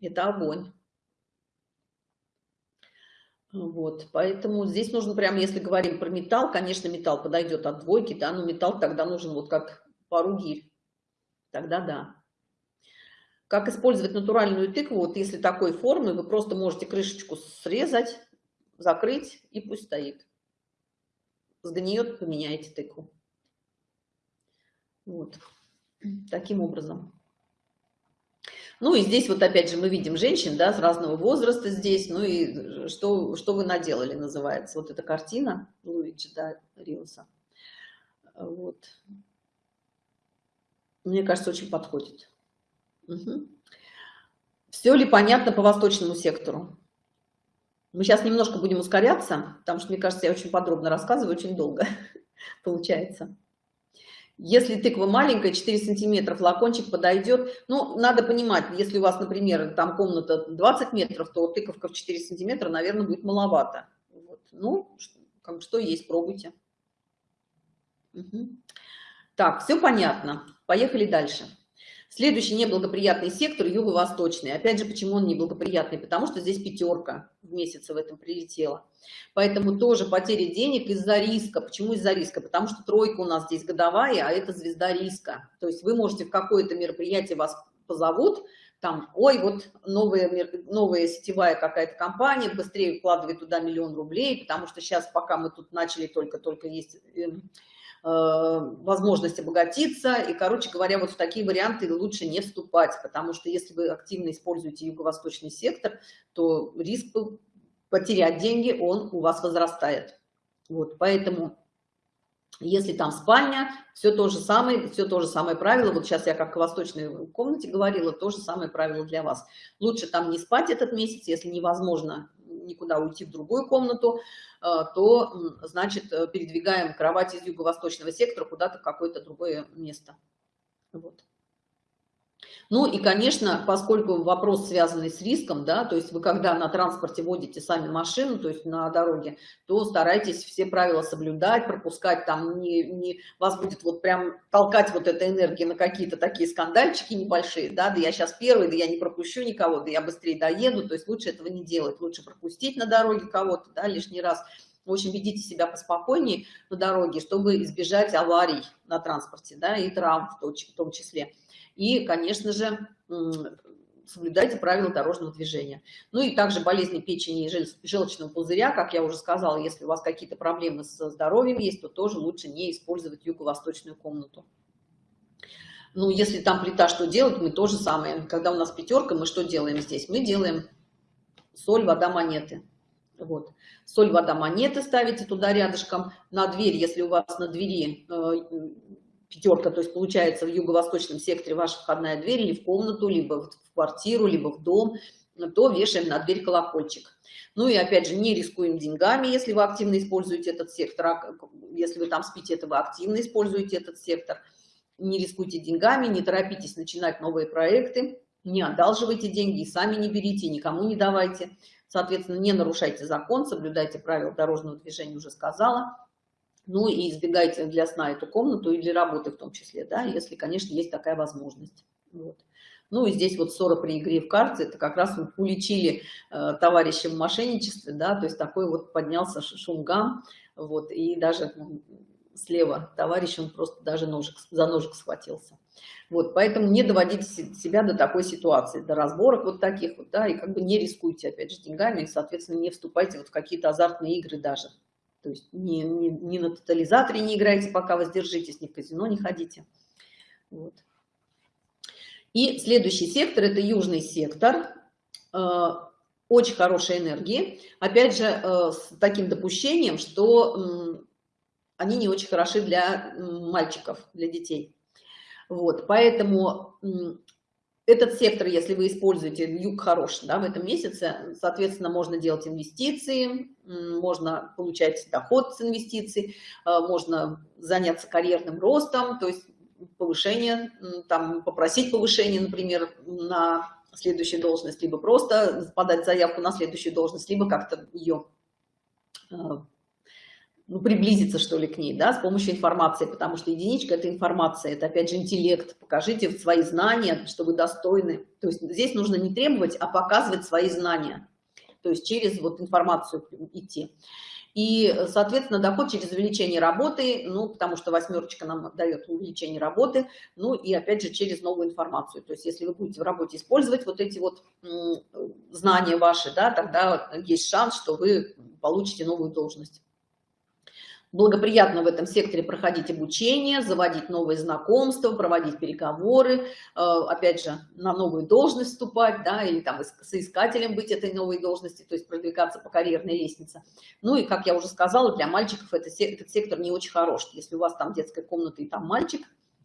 Это огонь. Вот, поэтому здесь нужно прямо, если говорим про металл, конечно, металл подойдет от двойки, да, но металл тогда нужен вот как пару гирь. Тогда да. Как использовать натуральную тыкву? Вот если такой формы, вы просто можете крышечку срезать, закрыть и пусть стоит. Сгниет, поменяете тыкву. Вот. Таким образом. Ну и здесь вот опять же мы видим женщин, да, с разного возраста здесь, ну и что, что вы наделали, называется. Вот эта картина Луиджи, да, Риуса. Вот. Мне кажется, очень подходит. Угу. Все ли понятно по восточному сектору? Мы сейчас немножко будем ускоряться, потому что, мне кажется, я очень подробно рассказываю, очень долго (laughs) получается. Если тыква маленькая, 4 сантиметра, флакончик подойдет. Ну, надо понимать, если у вас, например, там комната 20 метров, то тыковка в 4 сантиметра, наверное, будет маловато. Вот. Ну, как, что есть, пробуйте. Угу. Так, все понятно. Поехали дальше. Следующий неблагоприятный сектор – юго-восточный. Опять же, почему он неблагоприятный? Потому что здесь пятерка в месяц в этом прилетела. Поэтому тоже потеря денег из-за риска. Почему из-за риска? Потому что тройка у нас здесь годовая, а это звезда риска. То есть вы можете в какое-то мероприятие вас позовут, там, ой, вот новая, новая сетевая какая-то компания, быстрее вкладывай туда миллион рублей, потому что сейчас, пока мы тут начали, только-только есть эм, возможность обогатиться. И, короче говоря, вот в такие варианты лучше не вступать, потому что если вы активно используете юго-восточный сектор, то риск потерять деньги, он у вас возрастает. Вот, поэтому если там спальня, все то же самое, все то же самое правило. Вот сейчас я как в восточной комнате говорила, то же самое правило для вас. Лучше там не спать этот месяц, если невозможно никуда уйти в другую комнату, э, то, значит, э, передвигаем кровать из юго-восточного сектора куда-то в какое-то другое место. Вот. Ну и, конечно, поскольку вопрос связанный с риском, да, то есть вы когда на транспорте водите сами машину, то есть на дороге, то старайтесь все правила соблюдать, пропускать там, не, не, вас будет вот прям толкать вот эта энергия на какие-то такие скандальчики небольшие, да, да я сейчас первый, да я не пропущу никого, да я быстрее доеду, то есть лучше этого не делать, лучше пропустить на дороге кого-то, да, лишний раз. В общем, ведите себя поспокойнее на дороге, чтобы избежать аварий на транспорте, да, и травм в том числе. И, конечно же, соблюдайте правила дорожного движения. Ну и также болезни печени и желчного пузыря, как я уже сказала, если у вас какие-то проблемы со здоровьем есть, то тоже лучше не использовать юго-восточную комнату. Ну, если там плита, что делать, мы то же самое. Когда у нас пятерка, мы что делаем здесь? Мы делаем соль, вода, монеты. Вот. Соль, вода, монеты ставите туда рядышком. На дверь, если у вас на двери э, пятерка, то есть получается в юго-восточном секторе ваша входная дверь или в комнату, либо в квартиру, либо в дом, то вешаем на дверь колокольчик. Ну и опять же, не рискуем деньгами, если вы активно используете этот сектор. А если вы там спите, это вы активно используете этот сектор. Не рискуйте деньгами, не торопитесь начинать новые проекты, не одалживайте деньги, сами не берите, никому не давайте. Соответственно, не нарушайте закон, соблюдайте правила дорожного движения, уже сказала. Ну и избегайте для сна эту комнату и для работы в том числе, да, если, конечно, есть такая возможность. Вот. Ну и здесь вот ссора при игре в карты, это как раз вы уличили э, товарища в мошенничестве, да, то есть такой вот поднялся шумгам, вот, и даже ну, слева товарищ, он просто даже ножик, за ножик схватился. Вот, поэтому не доводите себя до такой ситуации, до разборок вот таких вот, да, и как бы не рискуйте, опять же, деньгами, и, соответственно, не вступайте вот в какие-то азартные игры даже. То есть не, не, не на тотализаторе не играйте, пока воздержитесь, ни в казино не ходите. Вот. И следующий сектор – это южный сектор. Э, очень хорошей энергии. Опять же, э, с таким допущением, что они не очень хороши для мальчиков, для детей. Вот, поэтому этот сектор, если вы используете, юг хорош да, в этом месяце, соответственно, можно делать инвестиции, можно получать доход с инвестиций, э, можно заняться карьерным ростом, то есть повышение, там, попросить повышение, например, на следующую должность, либо просто подать заявку на следующую должность, либо как-то ее ну, приблизиться, что ли, к ней, да, с помощью информации, потому что единичка – это информация, это, опять же, интеллект. Покажите свои знания, что вы достойны. То есть здесь нужно не требовать, а показывать свои знания. То есть через вот информацию идти. И, соответственно, доход через увеличение работы, ну, потому что восьмерочка нам дает увеличение работы, ну, и, опять же, через новую информацию. То есть если вы будете в работе использовать вот эти вот знания ваши, да, тогда есть шанс, что вы получите новую должность благоприятно в этом секторе проходить обучение, заводить новые знакомства, проводить переговоры, э, опять же, на новую должность вступать, да, или там соискателем быть этой новой должности, то есть продвигаться по карьерной лестнице. Ну и, как я уже сказала, для мальчиков это, этот сектор не очень хорош. Если у вас там детская комната и там мальчик,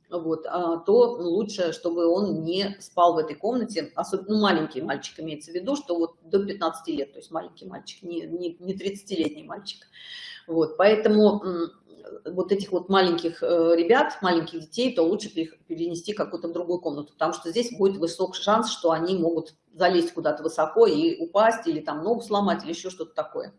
вот, а, то лучше, чтобы он не спал в этой комнате, особенно ну, маленький мальчик имеется в виду, что вот до 15 лет, то есть маленький мальчик, не, не, не 30-летний мальчик. Вот, поэтому вот этих вот маленьких э, ребят, маленьких детей, то лучше перенести какую-то другую комнату, потому что здесь будет высок шанс, что они могут залезть куда-то высоко и упасть, или там ногу сломать, или еще что-то такое.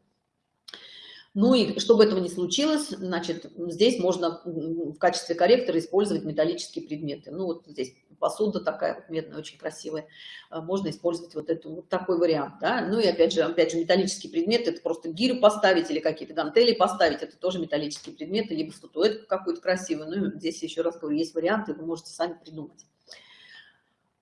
Ну и чтобы этого не случилось, значит, здесь можно в качестве корректора использовать металлические предметы. Ну вот здесь посуда такая вот медная, очень красивая, можно использовать вот, эту, вот такой вариант, да, ну и опять же, опять же, металлический предмет, это просто гирю поставить или какие-то гантели поставить, это тоже металлические предметы, либо статуэтку какую-то красивую, ну, здесь еще раз говорю, есть варианты, вы можете сами придумать.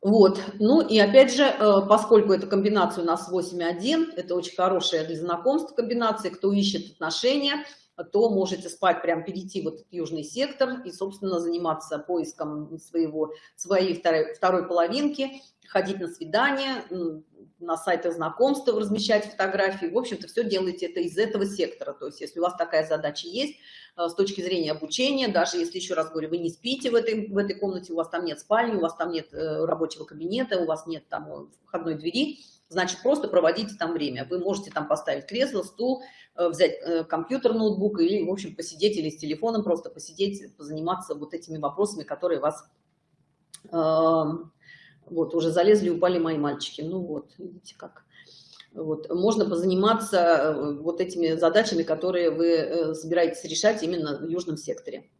Вот, ну и опять же, э, поскольку эта комбинация у нас 8.1, это очень хорошая для знакомств комбинация, кто ищет отношения, то можете спать, прям перейти в этот южный сектор и, собственно, заниматься поиском своего, своей второй, второй половинки, ходить на свидания, на сайтах знакомств размещать фотографии. В общем-то, все делаете это из этого сектора. То есть, если у вас такая задача есть, э, с точки зрения обучения, даже если, еще раз говорю, вы не спите в этой, в этой комнате, у вас там нет спальни, у вас там нет э, рабочего кабинета, у вас нет там э, входной двери, значит, просто проводите там время. Вы можете там поставить кресло, стул, взять компьютер, ноутбук или, в общем, посидеть или с телефоном просто посидеть, позаниматься вот этими вопросами, которые вас эм, вот, уже залезли, упали мои мальчики. Ну вот, видите как. Вот. Можно позаниматься э, вот этими задачами, которые вы э, собираетесь решать именно в южном секторе.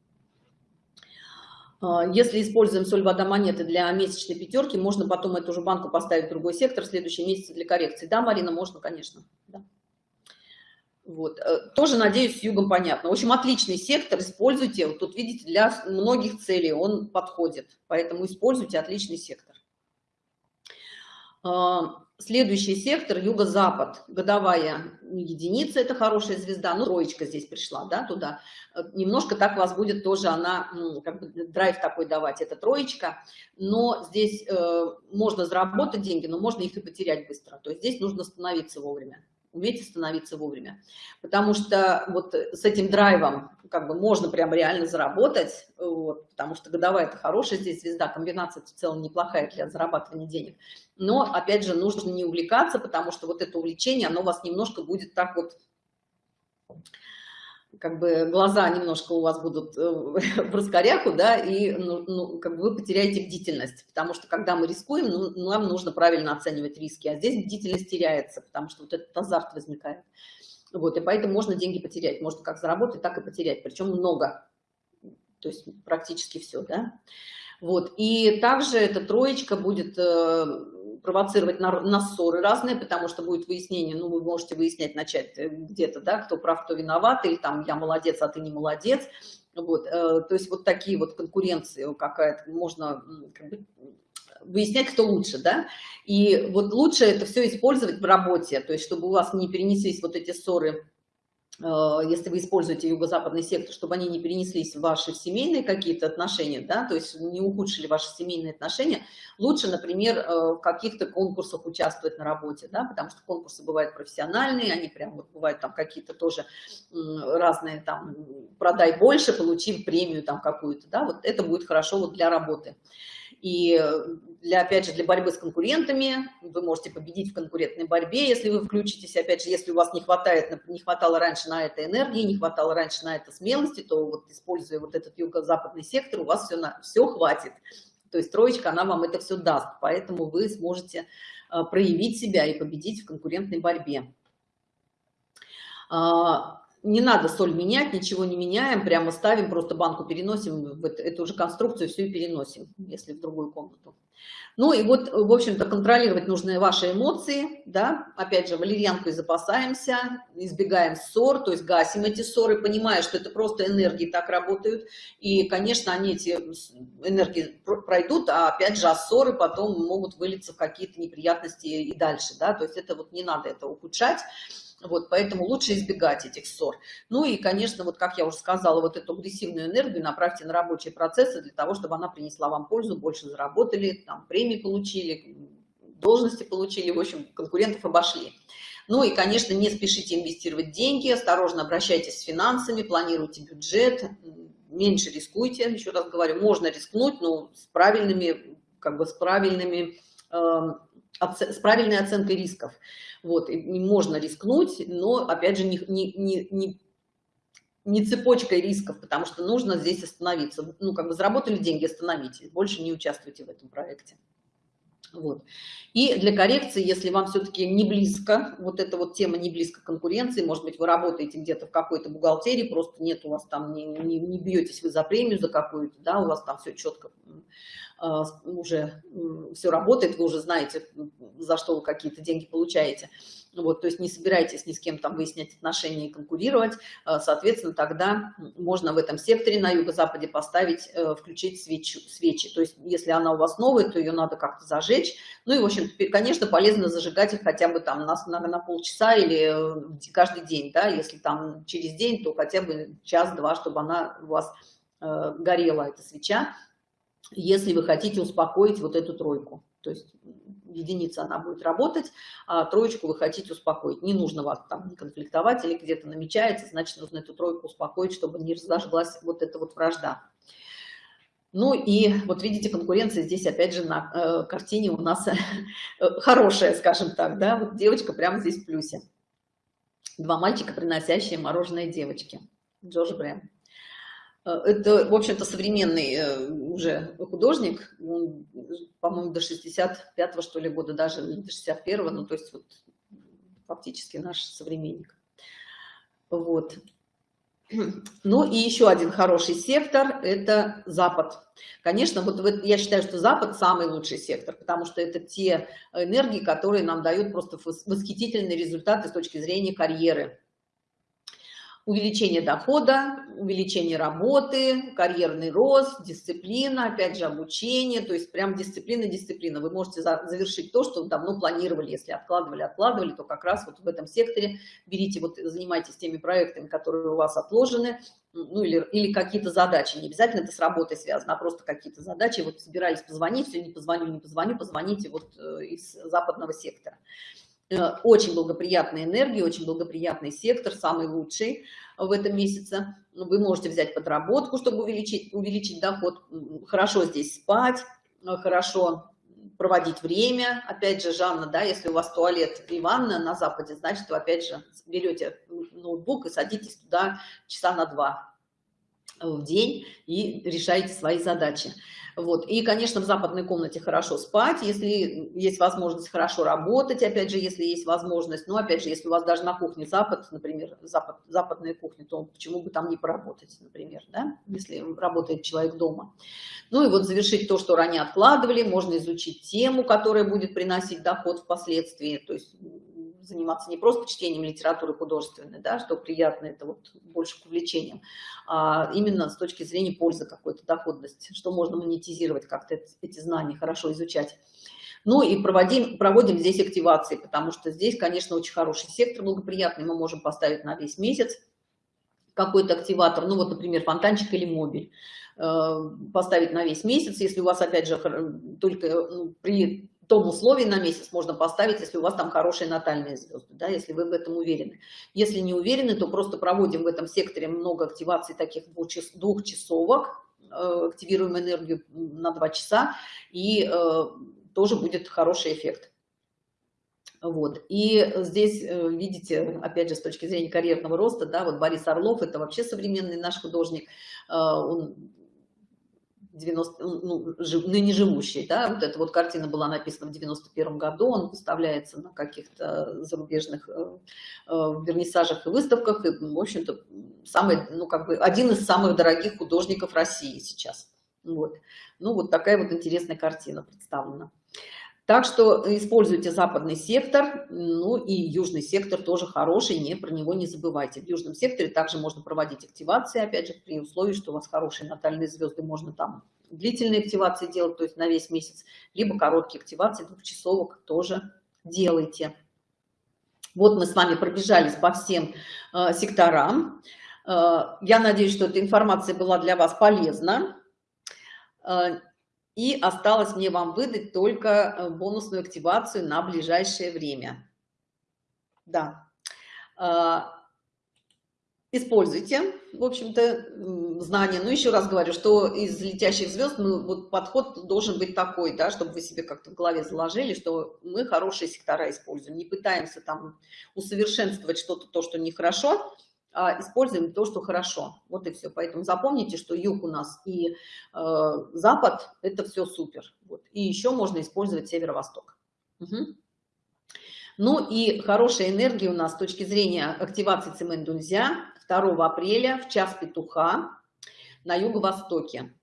А, если используем соль, вода, монеты для месячной пятерки, можно потом эту же банку поставить в другой сектор в следующем месяце для коррекции. Да, Марина, можно, конечно. Да. Вот. Э, тоже, надеюсь, с югом понятно. В общем, отличный сектор, используйте. Вот тут, видите, для многих целей он подходит. Поэтому используйте отличный сектор. А, следующий сектор юго-запад, годовая единица, это хорошая звезда, ну, троечка здесь пришла, да, туда. Э, немножко так вас будет тоже она, как бы драйв такой давать, это троечка, но здесь э, можно заработать деньги, но можно их и потерять быстро, то есть здесь нужно становиться вовремя уметь остановиться вовремя. Потому что вот с этим драйвом как бы можно прям реально заработать, вот, потому что годовая это хорошая здесь звезда, комбинация в целом неплохая для зарабатывания денег. Но, опять же, нужно не увлекаться, потому что вот это увлечение, оно вас немножко будет так вот как бы глаза немножко у вас будут э, в раскоряку, да, и ну, ну, как бы вы потеряете бдительность, потому что когда мы рискуем, ну, нам нужно правильно оценивать риски, а здесь бдительность теряется, потому что вот этот азарт возникает. Вот, и поэтому можно деньги потерять, можно как заработать, так и потерять, причем много, то есть практически все, да. Вот, и также эта троечка будет э, провоцировать на, на ссоры разные, потому что будет выяснение, ну, вы можете выяснять, начать э, где-то, да, кто прав, кто виноват, или там я молодец, а ты не молодец. Вот, э, то есть вот такие вот конкуренции какая-то, можно как бы, выяснять, кто лучше, да, и вот лучше это все использовать в работе, то есть чтобы у вас не перенеслись вот эти ссоры если вы используете юго-западный сектор, чтобы они не перенеслись в ваши семейные какие-то отношения, да, то есть не ухудшили ваши семейные отношения, лучше, например, э, в каких-то конкурсах участвовать на работе, да, потому что конкурсы бывают профессиональные, они прям вот бывают там какие-то тоже разные, там, продай больше, получив премию там какую-то, да, вот это будет хорошо вот для работы. И для, опять же, для борьбы с конкурентами вы можете победить в конкурентной борьбе, если вы включитесь, опять же, если у вас не хватает, не хватало раньше на это энергии, не хватало раньше на это смелости, то вот используя вот этот юго-западный сектор, у вас все, на, все хватит. То есть троечка, она вам это все даст, поэтому вы сможете а, проявить себя и победить в конкурентной борьбе. Не надо соль менять, ничего не меняем, прямо ставим, просто банку переносим, эту же конструкцию всю и переносим, если в другую комнату. Ну и вот, в общем-то, контролировать нужны ваши эмоции, да, опять же, валерьянкой запасаемся, избегаем ссор, то есть гасим эти ссоры, понимая, что это просто энергии так работают, и, конечно, они эти энергии пройдут, а опять же, а ссоры потом могут вылиться в какие-то неприятности и дальше, да, то есть это вот не надо это ухудшать, вот, поэтому лучше избегать этих ссор. Ну и, конечно, вот как я уже сказала, вот эту агрессивную энергию направьте на рабочие процессы для того, чтобы она принесла вам пользу, больше заработали, там премии получили, должности получили, в общем, конкурентов обошли. Ну и, конечно, не спешите инвестировать деньги, осторожно обращайтесь с финансами, планируйте бюджет, меньше рискуйте, еще раз говорю, можно рискнуть, но с правильными, как бы с правильными, э, с правильной оценкой рисков. Вот, и можно рискнуть, но, опять же, не, не, не, не, не цепочкой рисков, потому что нужно здесь остановиться. Ну, как бы заработали деньги, остановитесь, больше не участвуйте в этом проекте. Вот. И для коррекции, если вам все-таки не близко, вот эта вот тема не близко конкуренции, может быть, вы работаете где-то в какой-то бухгалтерии, просто нет у вас там, не, не, не бьетесь вы за премию за какую-то, да, у вас там все четко уже все работает, вы уже знаете, за что вы какие-то деньги получаете. Вот, то есть не собирайтесь ни с кем там выяснять отношения и конкурировать. Соответственно, тогда можно в этом секторе на юго-западе поставить, включить свечу, свечи. То есть если она у вас новая, то ее надо как-то зажечь. Ну и, в общем, конечно, полезно зажигать их хотя бы там на, на, на полчаса или каждый день, да, если там через день, то хотя бы час-два, чтобы она у вас э, горела, эта свеча, если вы хотите успокоить вот эту тройку. То есть единица она будет работать, а троечку вы хотите успокоить. Не нужно вас там конфликтовать или где-то намечается, значит, нужно эту тройку успокоить, чтобы не разожглась вот эта вот вражда. Ну и вот видите, конкуренция здесь опять же на э, картине у нас хорошая, скажем так, да, вот девочка прямо здесь в плюсе. Два мальчика, приносящие мороженое девочки. Джордж Брэм. Э, это, в общем-то, современный э, уже художник, по-моему, до 65-го, что ли, года, даже до 61-го, ну, то есть вот фактически наш современник. Вот. Ну и еще один хороший сектор – это Запад. Конечно, вот я считаю, что Запад самый лучший сектор, потому что это те энергии, которые нам дают просто восхитительные результаты с точки зрения карьеры увеличение дохода, увеличение работы, карьерный рост, дисциплина, опять же обучение, то есть прям дисциплина, дисциплина. Вы можете завершить то, что давно планировали, если откладывали, откладывали, то как раз вот в этом секторе берите, вот занимайтесь теми проектами, которые у вас отложены, ну или, или какие-то задачи, не обязательно это с работой связано, а просто какие-то задачи, вот собирались позвонить, все, не позвоню, не позвоню, позвоните вот э, из западного сектора. Э, очень благоприятная энергия, очень благоприятный сектор, самый лучший в этом месяце. Вы можете взять подработку, чтобы увеличить, увеличить доход. Хорошо здесь спать, э, хорошо проводить время. Опять же, Жанна, да, если у вас туалет и ванна на западе, значит, вы опять же берете ноутбук и садитесь туда часа на два в день и решаете свои задачи. Вот. И, конечно, в западной комнате хорошо спать, если есть возможность хорошо работать, опять же, если есть возможность. Но, опять же, если у вас даже на кухне запад, например, запад, западная кухня, то почему бы там не поработать, например, да, если работает человек дома. Ну и вот завершить то, что ранее откладывали, можно изучить тему, которая будет приносить доход впоследствии, то есть заниматься не просто чтением литературы художественной, да, что приятно, это вот больше к увлечениям, а именно с точки зрения пользы какой-то доходности, что можно монетизировать как-то эти знания, хорошо изучать. Ну и проводим, проводим здесь активации, потому что здесь, конечно, очень хороший сектор благоприятный, мы можем поставить на весь месяц какой-то активатор, ну вот, например, фонтанчик или мобиль, э, поставить на весь месяц, если у вас, опять же, только ну, при том условии на месяц можно поставить, если у вас там хорошие натальные звезды, да, если вы в этом уверены. Если не уверены, то просто проводим в этом секторе много активаций таких двухчасовок, э, активируем энергию на два часа, и э, тоже будет хороший эффект. Вот. И здесь, э, видите, опять же, с точки зрения карьерного роста, да, вот Борис Орлов, это вообще современный наш художник, он 90, ну, жив, ныне живущий, да, вот эта вот картина была написана в 91 году, он выставляется на каких-то зарубежных э, э, вернисажах и выставках, и, в общем-то, самый, ну, как бы, один из самых дорогих художников России сейчас. Вот. Ну, вот такая вот интересная картина представлена. Так что используйте западный сектор, ну и южный сектор тоже хороший, не про него не забывайте. В южном секторе также можно проводить активации, опять же, при условии, что у вас хорошие натальные звезды, можно там длительные активации делать, то есть на весь месяц, либо короткие активации, двухчасовок тоже делайте. Вот мы с вами пробежались по всем э, секторам. Э, я надеюсь, что эта информация была для вас полезна. Э, и осталось мне вам выдать только э, бонусную активацию на ближайшее время. Да. А, используйте, в общем-то, знания. Но еще раз говорю, что из летящих звезд ну, вот подход должен быть такой, да, чтобы вы себе как-то в голове заложили, что мы хорошие сектора используем. Не пытаемся там усовершенствовать что-то, то, что нехорошо, а используем то, что хорошо. Вот и все. Поэтому запомните, что юг у нас и э, запад – это все супер. Вот. И еще можно использовать северо-восток. Угу. Ну и хорошая энергия у нас с точки зрения активации Цимэндунзя 2 апреля в час петуха на юго-востоке.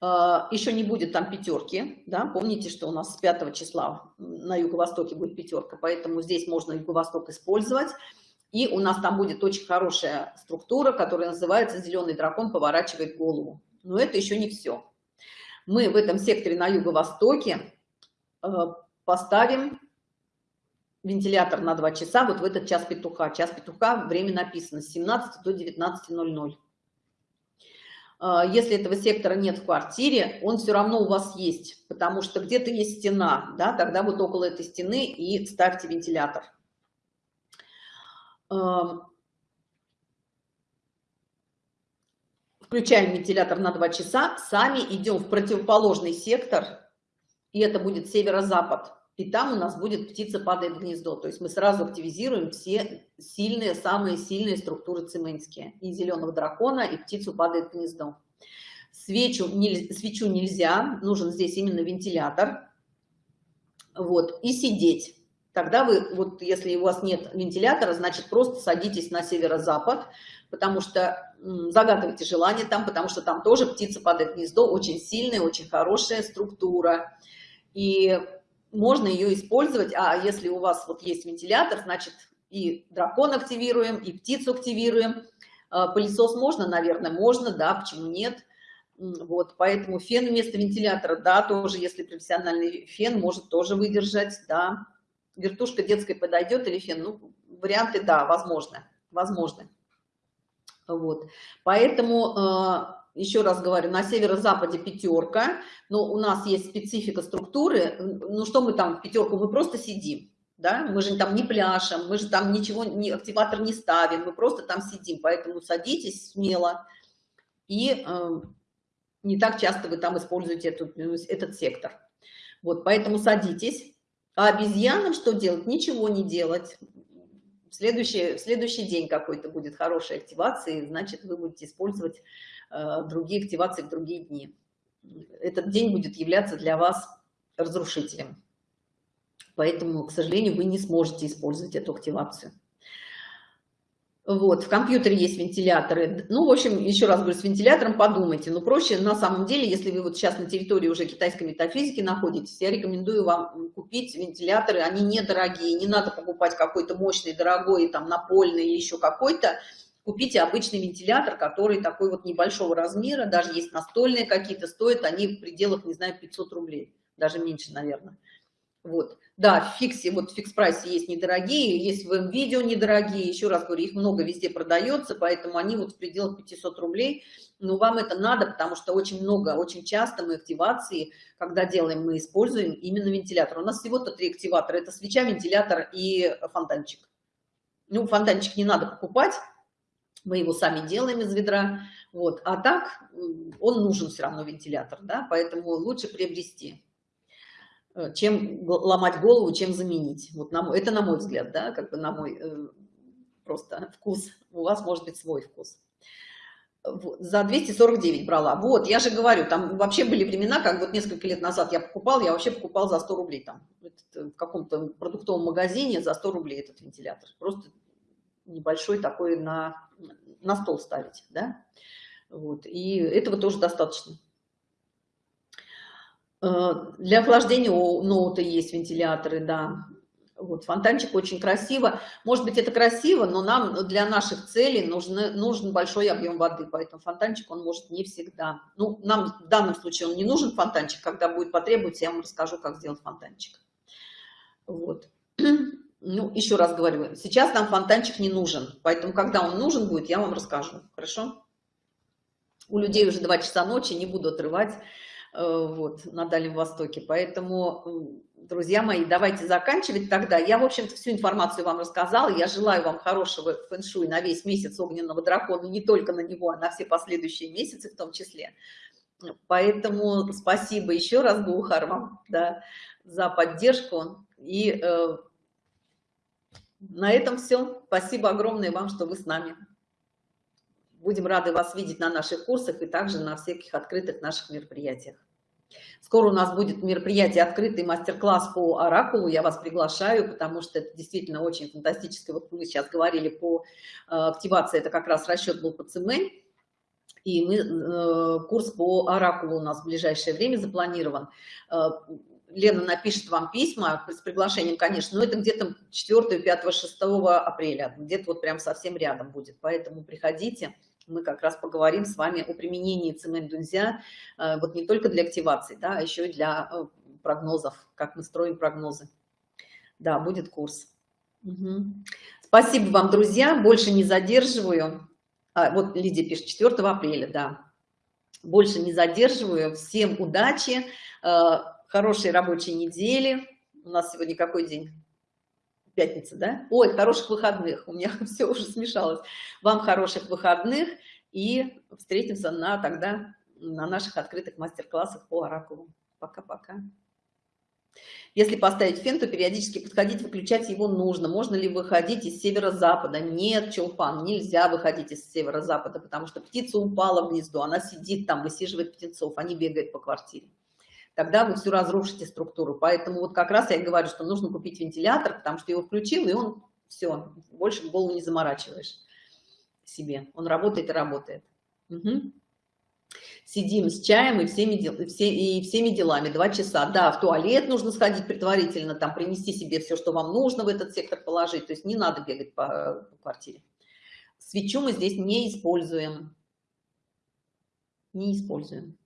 А, еще не будет там пятерки, да, помните, что у нас с 5 числа на юго-востоке будет пятерка, поэтому здесь можно юго-восток использовать. И у нас там будет очень хорошая структура, которая называется «Зеленый дракон поворачивает голову». Но это еще не все. Мы в этом секторе на юго-востоке э, поставим вентилятор на 2 часа, вот в этот час петуха. Час петуха, время написано с 17 до 19.00. А, если этого сектора нет в квартире, он все равно у вас есть, потому что где-то есть стена, да, тогда вот около этой стены и ставьте вентилятор. Включаем вентилятор на 2 часа, сами идем в противоположный сектор, и это будет северо-запад и там у нас будет птица падает в гнездо. То есть мы сразу активизируем все сильные, самые сильные структуры цимэнские. И зеленого дракона, и птицу падает в гнездо. Свечу, не, свечу нельзя, нужен здесь именно вентилятор. Вот, и сидеть. Тогда вы, вот если у вас нет вентилятора, значит просто садитесь на северо-запад, потому что загадывайте желание там, потому что там тоже птица падает гнездо, очень сильная, очень хорошая структура. И можно ее использовать, а если у вас вот есть вентилятор, значит и дракон активируем, и птицу активируем. А, пылесос можно, наверное, можно, да, почему нет. Вот, поэтому фен вместо вентилятора, да, тоже, если профессиональный фен, может тоже выдержать, да. Вертушка детская подойдет или фен, ну, варианты, да, возможно, возможно. Вот, поэтому а, еще раз говорю, на северо-западе пятерка, но у нас есть специфика структуры. Ну что мы там, пятерку, мы просто сидим, да, мы же там не пляшем, мы же там ничего, не, активатор не ставим, мы просто там сидим, поэтому садитесь смело и э, не так часто вы там используете эту, этот сектор. Вот, поэтому садитесь. А обезьянам что делать? Ничего не делать. Следующий, следующий день какой-то будет хорошей активации, значит, вы будете использовать Э, другие активации в другие дни. Этот день будет являться для вас разрушителем. Поэтому, к сожалению, вы не сможете использовать эту активацию. Вот, в компьютере есть вентиляторы. Ну, в общем, еще раз говорю, с вентилятором подумайте. Но проще, на самом деле, если вы вот сейчас на территории уже китайской метафизики находитесь, я рекомендую вам купить вентиляторы. Они недорогие, не надо покупать какой-то мощный, дорогой, там, напольный или еще какой-то купите обычный вентилятор, который такой вот небольшого размера, даже есть настольные какие-то, стоят они в пределах, не знаю, 500 рублей, даже меньше, наверное. Вот. Да, в фиксе, вот в фикс-прайсе есть недорогие, есть в видео недорогие, еще раз говорю, их много везде продается, поэтому они вот в пределах 500 рублей, но вам это надо, потому что очень много, очень часто мы активации, когда делаем, мы используем именно вентилятор. У нас всего-то три активатора, это свеча, вентилятор и фонтанчик. Ну, фонтанчик не надо покупать, мы его сами делаем из ведра, вот, а так он нужен все равно вентилятор, да, поэтому лучше приобрести, чем ломать голову, чем заменить. Вот на это на мой взгляд, да, как бы на мой э, просто вкус. У вас может быть свой вкус. Вот, за 249 брала. Вот, я же говорю, там вообще были времена, как вот несколько лет назад я покупал, я вообще покупал за 100 рублей там, э, в каком-то продуктовом магазине за 100 рублей этот вентилятор. Просто небольшой такой на, на стол ставить, да, вот, и этого тоже достаточно. Э, для охлаждения у ноута есть вентиляторы, да, вот, фонтанчик очень красиво. Может быть, это красиво, но нам для наших целей нужны, нужен большой объем воды, поэтому фонтанчик он может не всегда. Ну, нам в данном случае он не нужен фонтанчик, когда будет потребоваться, я вам расскажу, как сделать фонтанчик. Вот (clears throat) ну, еще раз говорю, сейчас нам фонтанчик не нужен, поэтому, когда он нужен будет, я вам расскажу, хорошо? У людей уже 2 часа ночи, не буду отрывать вот, на Дальнем Востоке, поэтому, друзья мои, давайте заканчивать тогда. Я, в общем-то, всю информацию вам рассказала, я желаю вам хорошего фэн-шуй на весь месяц огненного дракона, не только на него, а на все последующие месяцы в том числе. Поэтому спасибо еще раз, Гухар, вам да, за поддержку и э, на этом все. Спасибо огромное вам, что вы с нами. Будем рады вас видеть на наших курсах и также на всяких открытых наших мероприятиях. Скоро у нас будет мероприятие открытый мастер-класс по оракулу. Я вас приглашаю, потому что это действительно очень фантастическое. Вот вы сейчас говорили по э, активации, это как раз расчет был по ЦМ. И мы, э, курс по оракулу у нас в ближайшее время запланирован. Э, Лена напишет вам письма с приглашением, конечно, но это где-то 4, 5, 6 апреля, где-то вот прям совсем рядом будет. Поэтому приходите, мы как раз поговорим с вами о применении цемент дунзя, э, вот не только для активации, да, а еще и для э, прогнозов, как мы строим прогнозы. Да, будет курс. Угу. Спасибо вам, друзья, больше не задерживаю. А, вот Лидия пишет, 4 апреля, да. Больше не задерживаю. Всем удачи, э, хорошей рабочей недели. У нас сегодня какой день? Пятница, да? Ой, хороших выходных. У меня (laughs) все уже смешалось. Вам хороших выходных и встретимся на тогда на наших открытых мастер-классах по оракулу. Пока-пока. Если поставить фен, то периодически подходить, выключать его нужно. Можно ли выходить из северо-запада? Нет, Чулпан, нельзя выходить из северо-запада, потому что птица упала в гнездо, она сидит там, высиживает птенцов, они бегают по квартире тогда вы всю разрушите структуру. Поэтому вот как раз я говорю, что нужно купить вентилятор, потому что его включил, и он все, больше голову не заморачиваешь себе. Он работает и работает. Угу. Сидим с чаем и всеми, дел, все, и всеми делами. Два часа. Да, в туалет нужно сходить предварительно, там принести себе все, что вам нужно в этот сектор положить. То есть не надо бегать по, по квартире. Свечу мы здесь не используем. Не используем.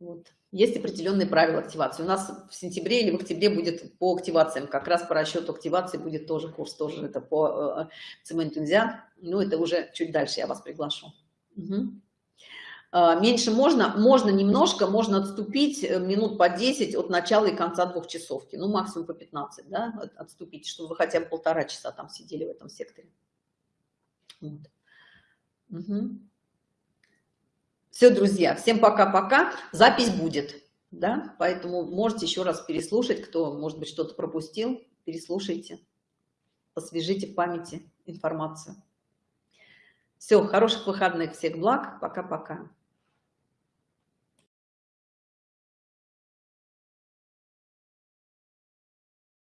Вот есть определенные правила активации. У нас в сентябре или в октябре будет по активациям, как раз по расчету активации будет тоже курс, тоже это по э, нельзя. Ну, это уже чуть дальше я вас приглашу. Угу. Меньше можно, можно немножко, можно отступить э, минут по 10 от начала и конца двух часовки, ну, максимум по 15, да, отступить, чтобы вы хотя бы полтора часа там сидели в этом секторе. Вот. Угу. Все, друзья, всем пока-пока. Запись будет, да, поэтому можете еще раз переслушать, кто, может быть, что-то пропустил, переслушайте, освежите в памяти информацию. Все, хороших выходных, всех благ, пока-пока.